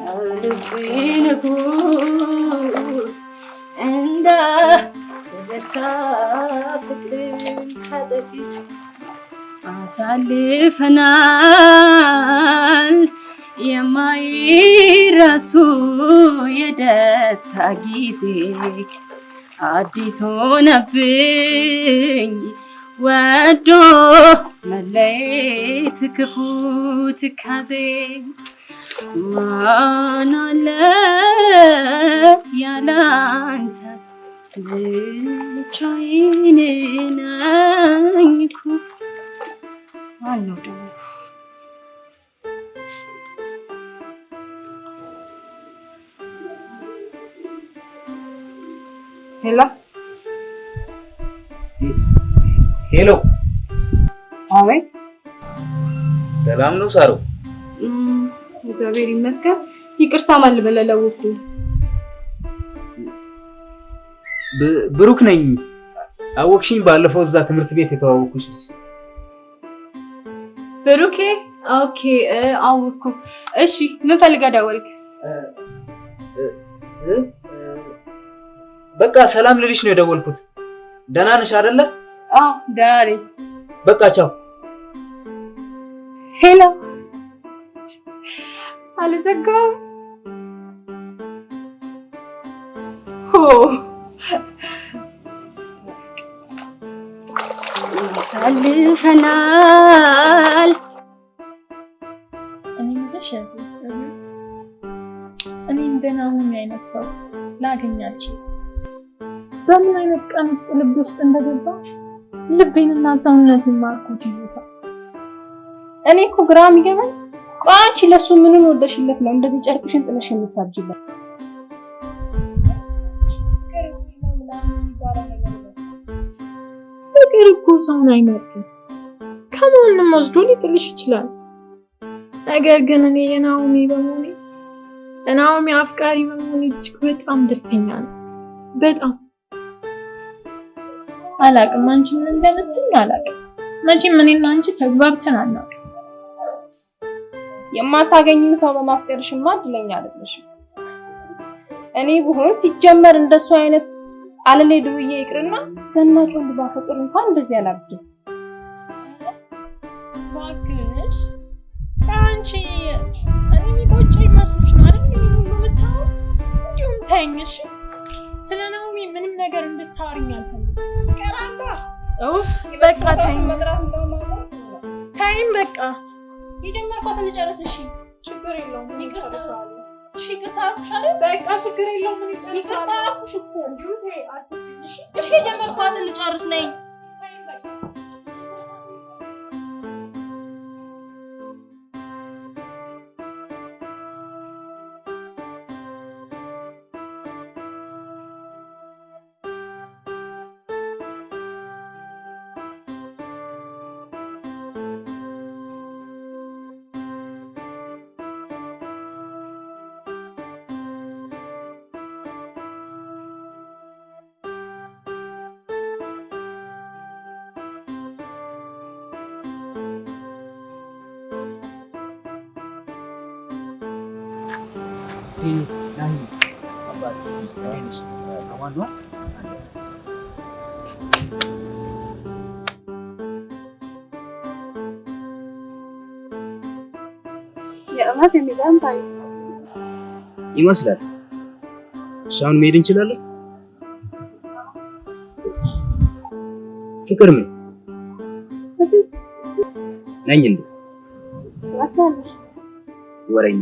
[SPEAKER 6] ልቤ ንጉስ እንደ ተበታ ፍቅርን ከጥቂት አሳልፈናል። የማይረሱ የደስታ ጊዜ አዲስ ሆነብኝ። ወዶ መለየት ክፉ ትካዜ ማን አለ ያላንተ? ብቻዬን ነኝ እኮ ማነው ደግሞ ሄሎ?
[SPEAKER 7] Hello፣
[SPEAKER 6] አቤት።
[SPEAKER 7] ሰላም ነው ሳሮ?
[SPEAKER 6] እግዚአብሔር ይመስገን ይቅርታ ማን
[SPEAKER 7] ብ- ብሩክ ነኝ። አወቅሽኝ? ባለፈው እዛ ትምህርት ቤት የተዋወቅኩሽ
[SPEAKER 6] ብሩኬ okay እ፣ አወኩ እሺ ምን ፈልጋ ደወልክ?
[SPEAKER 7] በቃ ሰላም ልልሽ ነው የደወልኩት። ደህና ነሽ አይደለ?
[SPEAKER 6] አዎ ደህና ነኝ
[SPEAKER 7] በቃ ቻው።
[SPEAKER 6] ሄሎ አልዘጋም ሆ አሳልፈናል
[SPEAKER 5] እኔ የምልሽ እኔ እንደና አሁን አይነት ሰው ላገኛችሁ በምን አይነት ቀን ውስጥ ልብ ውስጥ እንደገባ? ልቤንና ሰውነትን ማርኮት ይዞታል። እኔ እኮ ግራ የሚገባኝ አንቺ ለሱ ምንን ወደሽለት ነው እንደዚህ ጨርቅሽን ጥለሽ የምታርጂበት? ፍቅር እኮ ሰውን አይመርጥም። ከማንም ወስዶ ሊጥልሽ ይችላል። ነገር ግን እኔ የናኦሚ በመሆኔ ናኦሚ አፍቃሪ በመሆን እጅግ በጣም ደስተኛ ነው። በጣም አላቅም። አንቺ ምን እንደምትይኝ አላቅም። መቼም እኔና አንቺ ተግባብተን አናውቅም።
[SPEAKER 4] የማታገኝም ሰው በማፍቀርሽማ እድለኛ አይደለሽም። እኔ ብሆን ሲጀመር እንደሱ አይነት አለሌ ዱርዬ ይቅርና ዘናጭ ወንድ ባፈቅር እንኳን እንደዚህ አላብድም።
[SPEAKER 5] እባክሽ አንቺ እኔ የሚቆጨኝ መስሎሽ ነው አይደል? የምታወሪው? እንዲሁም ተይኝ እሺ። ስለ ናኦሚ ምንም ነገር እንድታወሪኝ አልፈልግም። ኡፍ በቃ ተይኝ፣ ተይኝ በቃ
[SPEAKER 4] የጀመርኳትን ልጨርስ። እሺ
[SPEAKER 5] ችግር የለውም እጨርሰዋለሁ።
[SPEAKER 4] እሺ፣ ይቅርታ አልኩሽ አይደል?
[SPEAKER 5] በቃ ችግር የለውም እኔ
[SPEAKER 4] ይቅርታ አልኩሽ እኮ።
[SPEAKER 5] እሺ፣
[SPEAKER 4] የጀመርኳትን ልጨርስ ነኝ። ታሪክ
[SPEAKER 7] ይመስላል። አሁን መሄድ እንችላለን? ፍቅር ምን ነኝ እንዴ?
[SPEAKER 4] ትመስላለሽ።
[SPEAKER 7] ወረኛ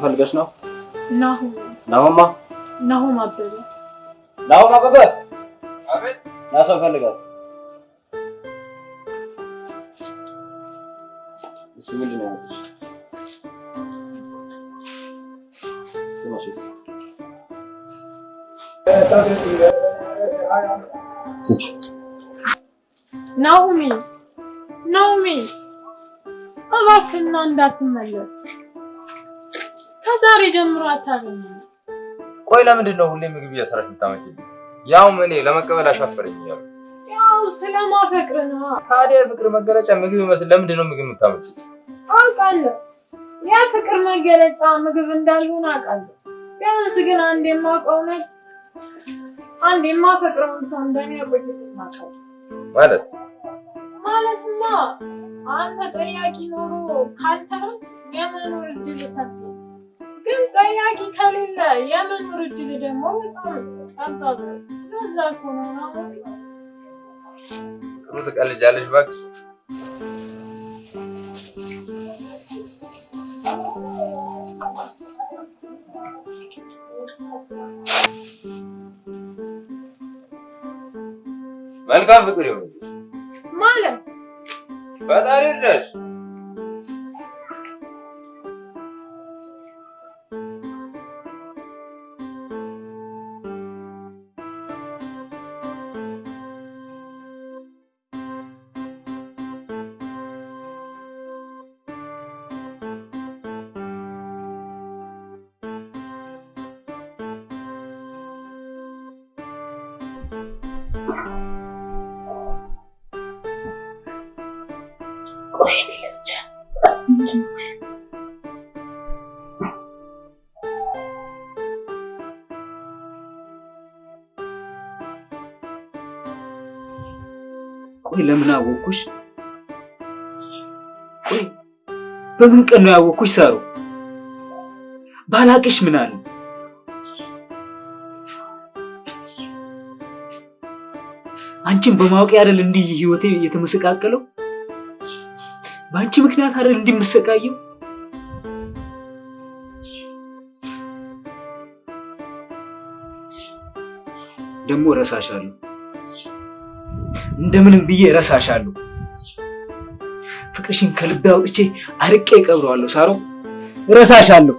[SPEAKER 3] ማንም ፈልገሽ ነው?
[SPEAKER 5] ናሆም
[SPEAKER 3] ናሆማ
[SPEAKER 5] ናሆም አበበ
[SPEAKER 3] ናሆም አበበ
[SPEAKER 11] አቤት
[SPEAKER 3] ና ሰው ፈልጋት። እሱ ምንድን ነው ያልኩሽ? እስኪ።
[SPEAKER 5] ናሆሜ ናሆሜ እባክህና እንዳትመለስ ከዛሬ ጀምሮ አታገኘም።
[SPEAKER 11] ቆይ ለምንድን ነው ሁሌ ምግብ እየሰራሽ የምታመጪልኝ? ያውም እኔ ለመቀበል አሻፈረኝ እያሉ
[SPEAKER 5] ያው ስለማፈቅር ነው።
[SPEAKER 11] ታዲያ የፍቅር መገለጫ ምግብ ይመስል ለምንድን ነው ምግብ የምታመጪው?
[SPEAKER 5] አውቃለሁ የፍቅር መገለጫ ምግብ እንዳልሆነ አውቃለሁ። ቢያንስ ግን አንድ የማውቀው ነገር አንድ የማፈቅረውን ሰው እንደኔ ቆይቶ ማውቃለሁ
[SPEAKER 11] ማለት
[SPEAKER 5] ማለትማ አንተ ጠያቂ ኖሮ ካልተረም የመኖር እድል ሰፊ ግን ጠያቂ ከሌለ የመኖር እድል ደግሞ በጣም ጠባብ ነው። ለዛ እኮ ነው ናሆም
[SPEAKER 11] ጥሩ ትቀልጃለሽ እባክሽ። መልካም ፍቅር ይሁን
[SPEAKER 5] ማለት
[SPEAKER 11] ፈጣሪ ይርዳሽ።
[SPEAKER 7] አወኩሽ? ቆይ በምን ቀን ነው ያወኩሽ? ሳሩ ባላቅሽ ምን አለ? አንቺን በማወቅ አይደል እንዲህ ህይወቴ የተመሰቃቀለው? በአንቺ ምክንያት አይደል እንዲህ የምሰቃየው? ደግሞ እረሳሻለሁ። እንደምንም ብዬ እረሳሻለሁ። ፍቅርሽን ከልቤ አውጥቼ አርቄ እቀብረዋለሁ። ሳሮ እረሳሻለሁ።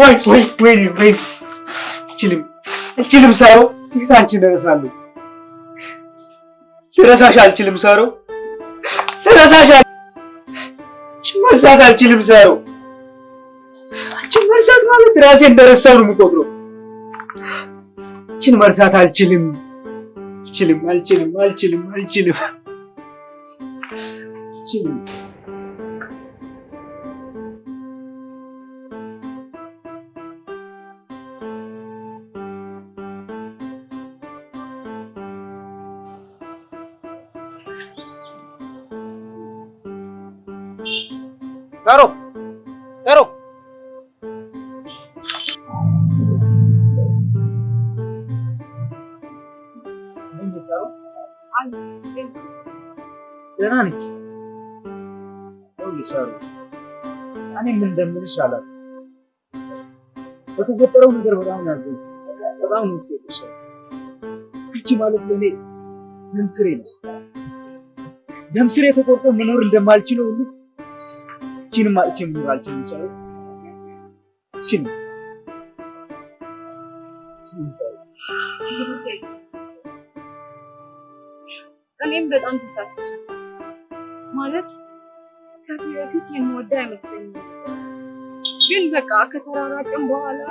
[SPEAKER 7] ወይ ወይ ወይ ወይ አልችልም አልችልም ሳሮ አንቺን እረሳለሁ? ልረሳሽ አልችልም ሳሮ ልረሳሽ መርሳት አልችልም ሳሮ አንቺን መርሳት ማለት ራሴ እንደረሳው ነው የምቆጥረው። አንቺን መርሳት አልችልም። አልችልም አልችልም አልችልም አልችልም። አልችልም ሳሮ ሳሮ ደህና ነች። ሳሮ እኔ ምን እንደምልሽ አላውቅም። በተፈጠረው ነገር በጣም ያዘንኩት። በጣም ነው የቆሰለው። አንቺ ማለት ለእኔ ደም ስሬ ነሽ። ደም ስሬ ተቆርጦ መኖር እንደማልችለው ሁሉ እቺንም አጥቼ መኖር አልችልም። ሳሮ እቺን እቺን
[SPEAKER 5] እኔም በጣም ተሳስቼ ማለት ከዚህ በፊት የምወደው አይመስለኝም፣ ግን በቃ ከተራራቅን በኋላ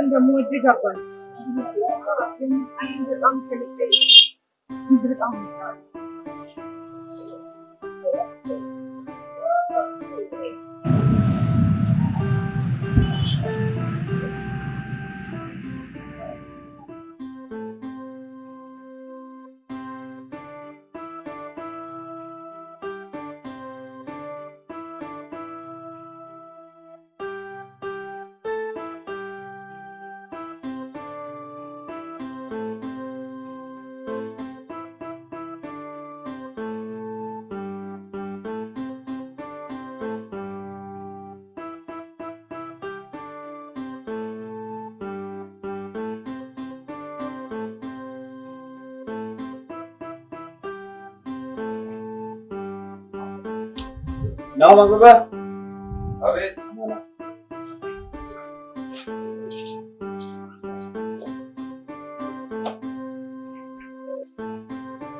[SPEAKER 5] እንደምወድ ገባኝ። በጣም ተለቀ በጣም
[SPEAKER 7] ናው ማግባ
[SPEAKER 11] አቤት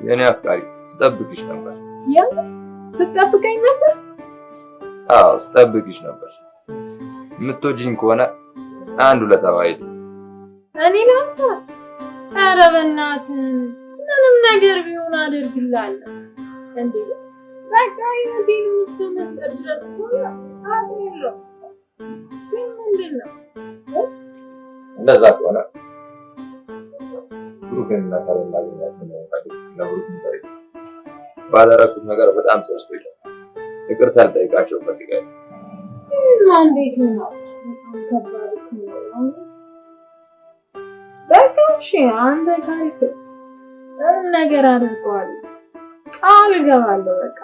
[SPEAKER 11] የኔ አፍቃሪ ስጠብቅሽ ነበር።
[SPEAKER 5] ያ ስትጠብቀኝ ነበር።
[SPEAKER 11] አዎ ስጠብቅሽ ነበር። የምትወጂኝ ከሆነ አንድ ሁለት
[SPEAKER 5] እኔ ላንተ ኧረ በእናትህ ምንም ነገር ቢሆን አደርግልሃለሁ። እንዴ በቃ ህይወቴን እስከ መስጠት ድረስ የለውም። ግን ምንድን ነው
[SPEAKER 11] እንደዛ ከሆነ ብሩክን እና ካለ እናገኛት ነው ፈልግ ለብሩክ ንገሪ። ባደረኩት ነገር በጣም ጸጽቶኛል። ይቅርታ ልጠይቃቸው እፈልጋለሁ።
[SPEAKER 5] እንዴት ነው? በጣም ከባድ እኮ ነው። በቃ እሺ፣ አንተ ምንም ነገር አደርገዋለሁ፣ ቃል እገባለሁ። በቃ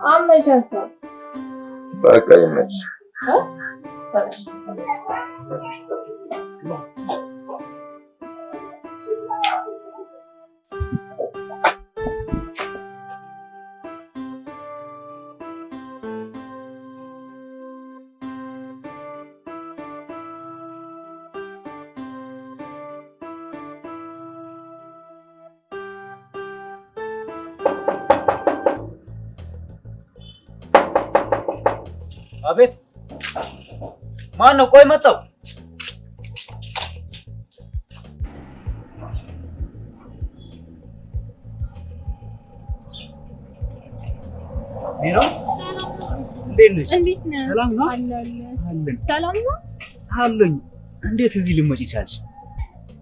[SPEAKER 5] አመቻቻለሁ።
[SPEAKER 11] በቃ ይመች።
[SPEAKER 7] ማን ነው? ቆይ መጣው። ሄሎ፣ እንዴት ነሽ?
[SPEAKER 5] እንዴት ነህ?
[SPEAKER 7] ሰላም ነው? አለን
[SPEAKER 5] ሰላም ነው?
[SPEAKER 7] አለኝ። እንዴት እዚህ ልመጪ ቻልሽ?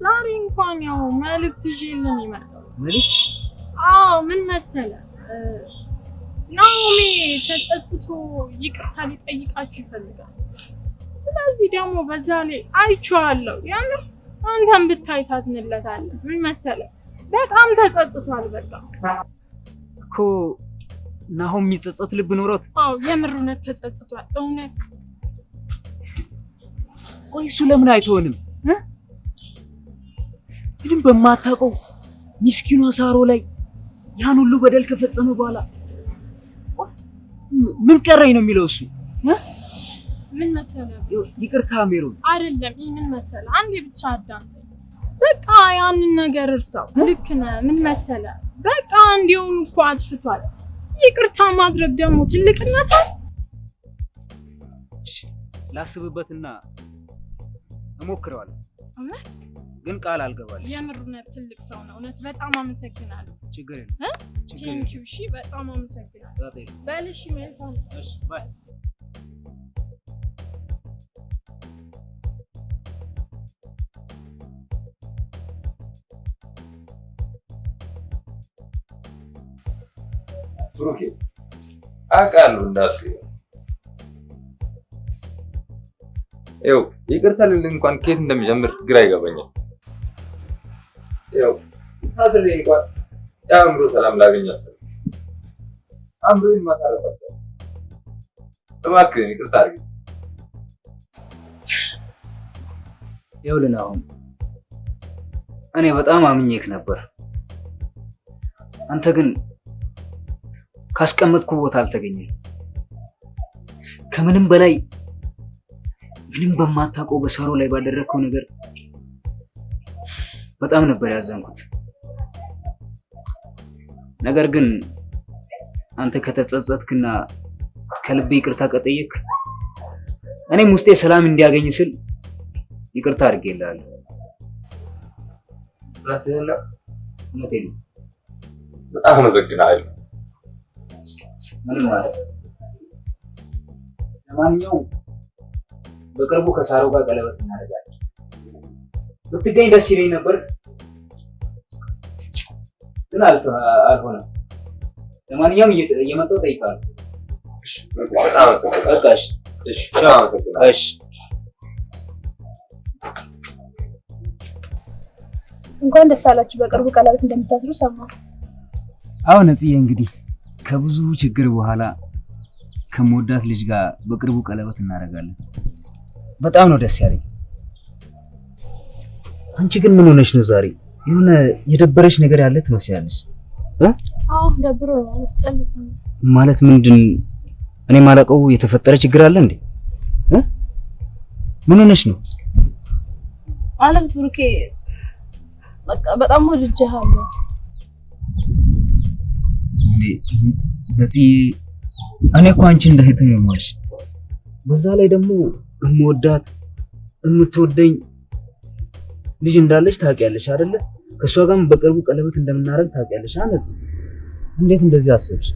[SPEAKER 5] ዛሬ እንኳን ያው መልዕክት ይዤልህ ነው የመጣሁት።
[SPEAKER 7] መልዕክት?
[SPEAKER 5] አዎ ምን መሰለህ እ፣ ናኦሚ ተጸጽቶ ይቅርታ ሊጠይቃችሁ ይፈልጋል። ስለዚህ ደግሞ በዛ ላይ አይቼዋለሁ። የምር አንተም ብታይ ታዝንለታለህ። ምን መሰለህ በጣም ተጸጽቷል። በቃ
[SPEAKER 7] እኮ ናሆም የሚጸጸት ልብ ኖሮት
[SPEAKER 5] አዎ የምር እውነት ተጸጽቷል። እውነት
[SPEAKER 7] ቆይ እሱ ለምን አይተወንም? እ? ምንም በማታውቀው ሚስኪኗ ሳሮ ላይ ያን ሁሉ በደል ከፈጸመ በኋላ ምን ቀረኝ ነው የሚለው እሱ እ?
[SPEAKER 5] ምን መሰለህ
[SPEAKER 7] ይቅርታ ሜሮን፣
[SPEAKER 5] አይደለም ይህ ምን መሰለህ፣ አንዴ ብቻ አዳምጠኝ። በቃ ያንን ነገር እርሳው። ልክ ነህ። ምን መሰለህ በቃ እንዲሆኑ እኮ አጥፍቷል። ይቅርታ ማድረግ ደግሞ ትልቅነት
[SPEAKER 7] ላስብበትና እሞክረዋለሁ፣
[SPEAKER 5] እውነት
[SPEAKER 7] ግን ቃል አልገባልሽ።
[SPEAKER 5] የምር እውነት ትልቅ ሰው ነው። እውነት በጣም አመሰግናለሁ።
[SPEAKER 7] ችግር የለም thank
[SPEAKER 5] you። እሺ በጣም አመሰግናለሁ። በል እሺ መልካም
[SPEAKER 7] እሺ bye
[SPEAKER 11] ብሩኬ አውቃለሁ እንዳስገኝ ይኸው ይቅርታ ልል እንኳን ከየት እንደሚጀምር ግራ ይገባኛል። ይኸው ታስሬ እንኳን የአእምሮ ሰላም ላገኛት አእምሮዬን አልቻልኩም። እባክህን ይቅርታ አድርግ።
[SPEAKER 7] ይኸውልህ አሁን እኔ በጣም አምኜክ ነበር። አንተ ግን ካስቀመጥኩ ቦታ አልተገኘም። ከምንም በላይ ምንም በማታውቀው በሳሮ ላይ ባደረግከው ነገር በጣም ነበር ያዘንኩት። ነገር ግን አንተ ከተጸጸትክና ከልቤ ይቅርታ ከጠየቅ እኔም ውስጤ ሰላም እንዲያገኝ ስል ይቅርታ አድርጌልሃለሁ። እውነቴን ነው።
[SPEAKER 11] በጣም አመሰግናለሁ።
[SPEAKER 7] ምንም ማለት ለማንኛውም በቅርቡ ከሳሮ ጋር ቀለበት እናደርጋለን። ብትገኝ ደስ ይለኝ ነበር፣ ግን አልሆነም። ለማንኛውም እየ- እየመጣሁ እጠይቃለሁ። በቃ እሺ፣
[SPEAKER 11] እሺ፣ በጣም አመሰግናለሁ።
[SPEAKER 7] እሺ።
[SPEAKER 4] እንኳን ደስ አላችሁ። በቅርቡ ቀለበት እንደምታስሩ ሰማሁ።
[SPEAKER 7] አዎ ነጽዬ፣ እንግዲህ ከብዙ ችግር በኋላ ከምወዳት ልጅ ጋር በቅርቡ ቀለበት እናደርጋለን። በጣም ነው ደስ ያለኝ። አንቺ ግን ምን ሆነሽ ነው ዛሬ? የሆነ የደበረሽ ነገር ያለ ትመስያለሽ።
[SPEAKER 4] አዎ ደብሮ
[SPEAKER 7] ማለት ምንድን? እኔ ማለቀው የተፈጠረ ችግር አለ እንዴ? እ? ምን ሆነሽ ነው?
[SPEAKER 4] ማለት ብሩኬ በቃ በጣም ወድጄሃለሁ።
[SPEAKER 7] ነፂ፣ እኔ እኮ አንቺ እንደ እህቴ ነው የማይሽ። በዛ ላይ ደግሞ የምወዳት የምትወደኝ ልጅ እንዳለች ታውቂያለሽ አይደለ? ከእሷ ጋርም በቅርቡ ቀለበት እንደምናደርግ ታውቂያለሽ። አነጽ እንዴት እንደዚህ አሰብሽ?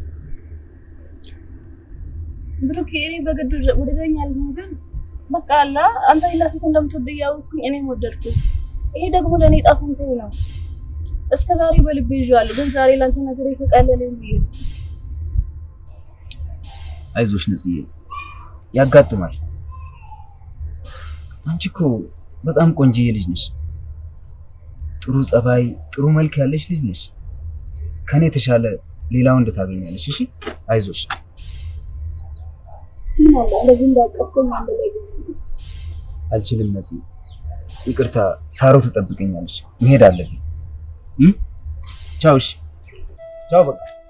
[SPEAKER 4] ብሩኬ እኔ በግድ ወደደኛል ግን በቃ አላ አንተ ሌላ ሴት እንደምትወድ እያወቅኩኝ እኔም ወደድኩኝ። ይሄ ደግሞ ለእኔ ፈንታዬ ነው። እስከ ዛሬ በልቤ ይዤዋለሁ፣ ግን ዛሬ ላንተ ነገር የተቀለለኝ ብዬ
[SPEAKER 7] አይዞሽ ነጽዬ፣ ያጋጥማል። አንቺ እኮ በጣም ቆንጅዬ ልጅ ነሽ። ጥሩ ጸባይ፣ ጥሩ መልክ ያለሽ ልጅ ነሽ። ከኔ የተሻለ ሌላ ወንድ ታገኛለሽ። እሺ አይዞሽ። አልችልም ነጽ፣ ይቅርታ። ሳሮ ትጠብቀኛለች፣ መሄድ አለብኝ።
[SPEAKER 5] Hmm? Ciao shi. Ciao baka.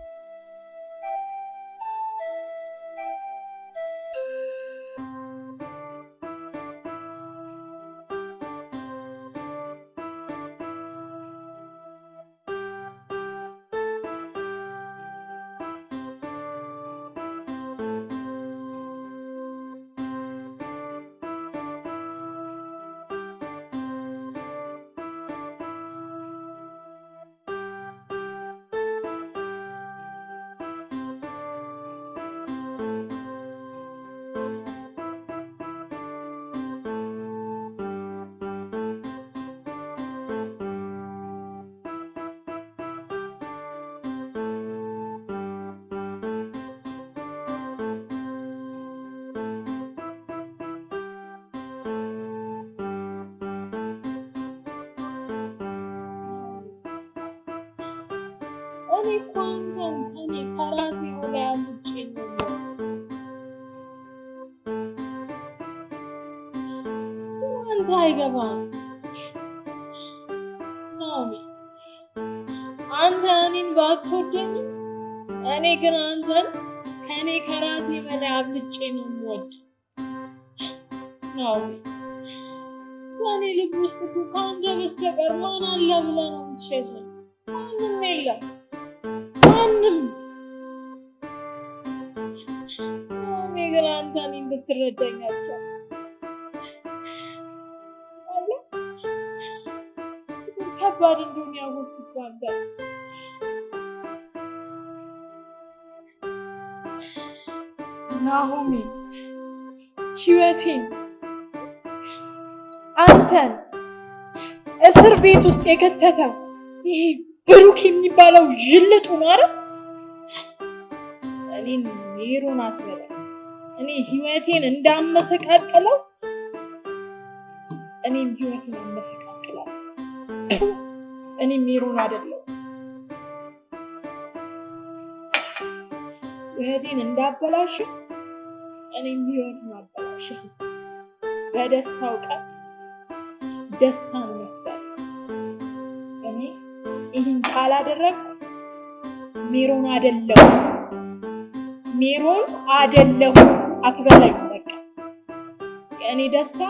[SPEAKER 5] አይገባም ናኦሚ። አንተ እኔን ባትወደኝም እኔ ግን አንተን ከኔ ከራሴ በላይ አብልጬ ነው የምወደው ናኦሚ። በእኔ ልብ ውስጥ ከአንተ በስተቀር ማን አለ ብለህ ነው የምትሸሸኝ? ከባድ እንደሆነ ያወቅሁት በአንተ ናሆሚ ህይወቴን አንተን እስር ቤት ውስጥ የከተተው ይሄ ብሩክ የሚባለው ዥልጡ አይደል? እኔን ሜሮን አትበለኝ። እኔ ህይወቴን እንዳመሰቃቅለው እኔም ህይወትን አመሰቃቅለው። እኔ ሜሮን አይደለሁ። ህይወቴን እንዳበላሽ እኔም ህይወትን አበላሽ። በደስታው ቀን ደስታን መፍጠር። እኔ ይህን ካላደረግኩ ሜሮን አይደለሁ ሜሮን አይደለሁ አትበለኝ። በቃ የእኔ ደስታ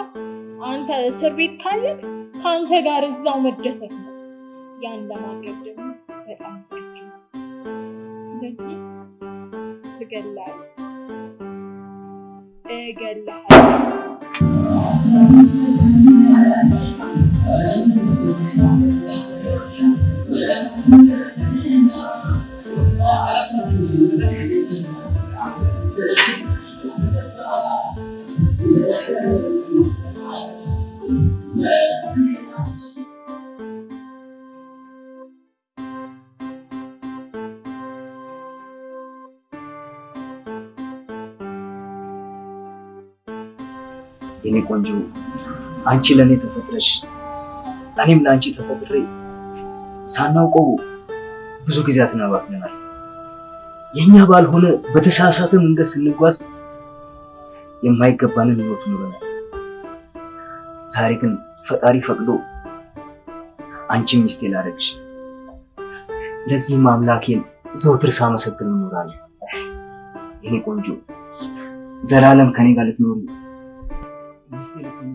[SPEAKER 5] አንተ እስር ቤት ካለክ ከአንተ ጋር እዛው መደሰት ነው። ያን ለማድረግ ደግሞ በጣም ዝግጁ ነው። ስለዚህ እገላለሁ እገላለሁ።
[SPEAKER 7] ቆንጆ አንቺ ለእኔ ተፈጥረሽ እኔም ለአንቺ ተፈጥሬ ሳናውቀው ብዙ ጊዜያትን አባክነናል። የእኛ ባልሆነ በተሳሳተ መንገድ ስንጓዝ የማይገባንን ህይወት ኑረናል። ዛሬ ግን ፈጣሪ ፈቅዶ አንቺ ሚስቴ ላደረግሽ ለዚህም አምላኬን ዘውትር ሳመሰግን እኖራለሁ። የኔ ቆንጆ ዘላለም ከኔ ጋር ልትኖሪ ሚስቴ ልትሆኚ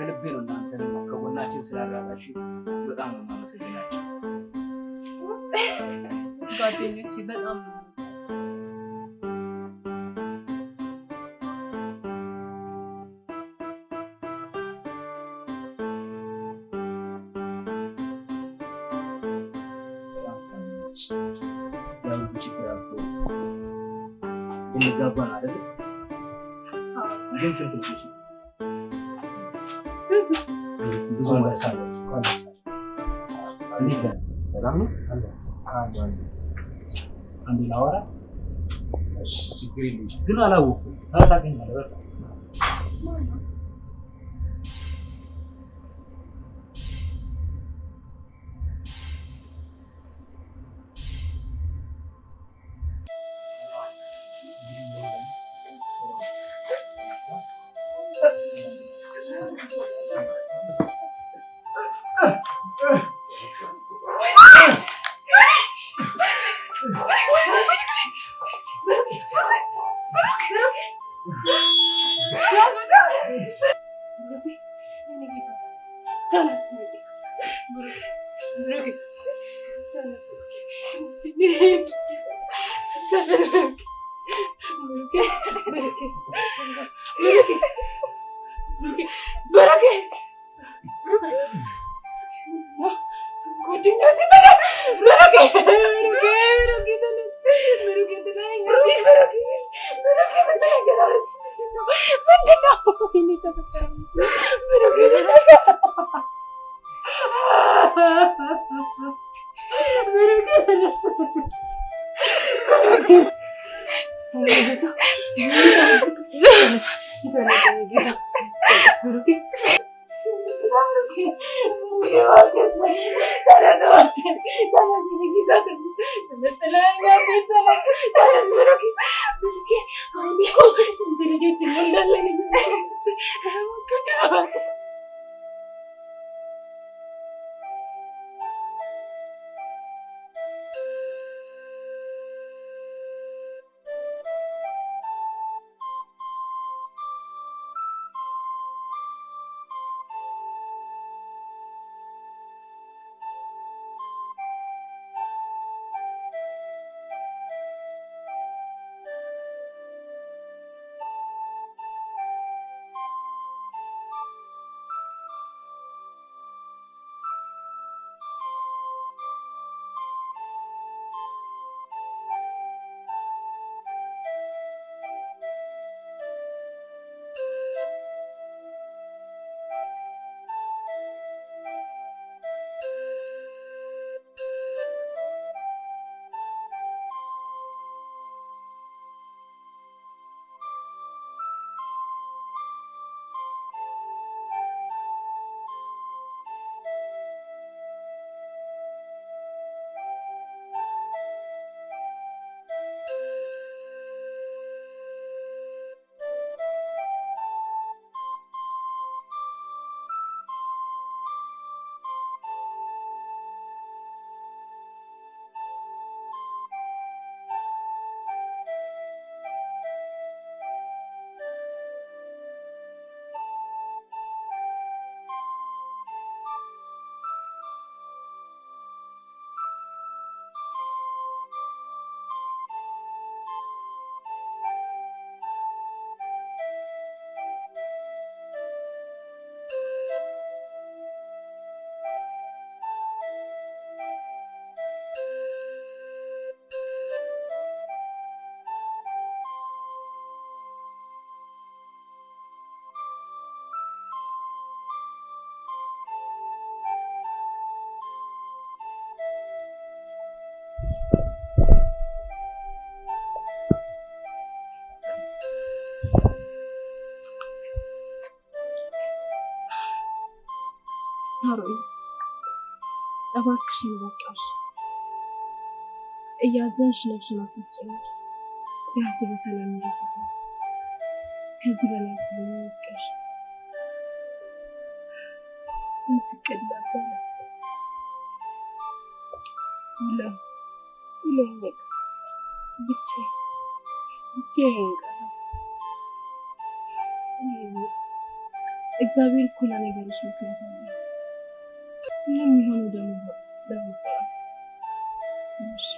[SPEAKER 7] ከልቤ ነው እናንተን ከጎናችን ስላራቃችሁ በጣም ነው የማመሰግናችሁ።
[SPEAKER 4] ጓደኞቼ በጣም ነው
[SPEAKER 7] በጣም ታምናለሽ። ያው ብዙ ችግር አልፎ የሚጋባ ነው አይደል? ግን ስንት ልጆች አንዱ ላወራ ግን አላወኩም። ታውቃኛለህ
[SPEAKER 4] እባክሽን በቃሽ። እያዘንሽ ነፍስን አታስጨንቂ። ቢያንስ በሰላም እንዲፈታ ከዚህ በላይ ትዘኝ ይቀሽ ስንት እቅድ ነበረ ሁለም ሁለም ብቻዬን ብቻዬን ቀረ። እግዚአብሔር እኮ ለነገሮች ምክንያት አለ። የሆነው ደግሞ ትንሽ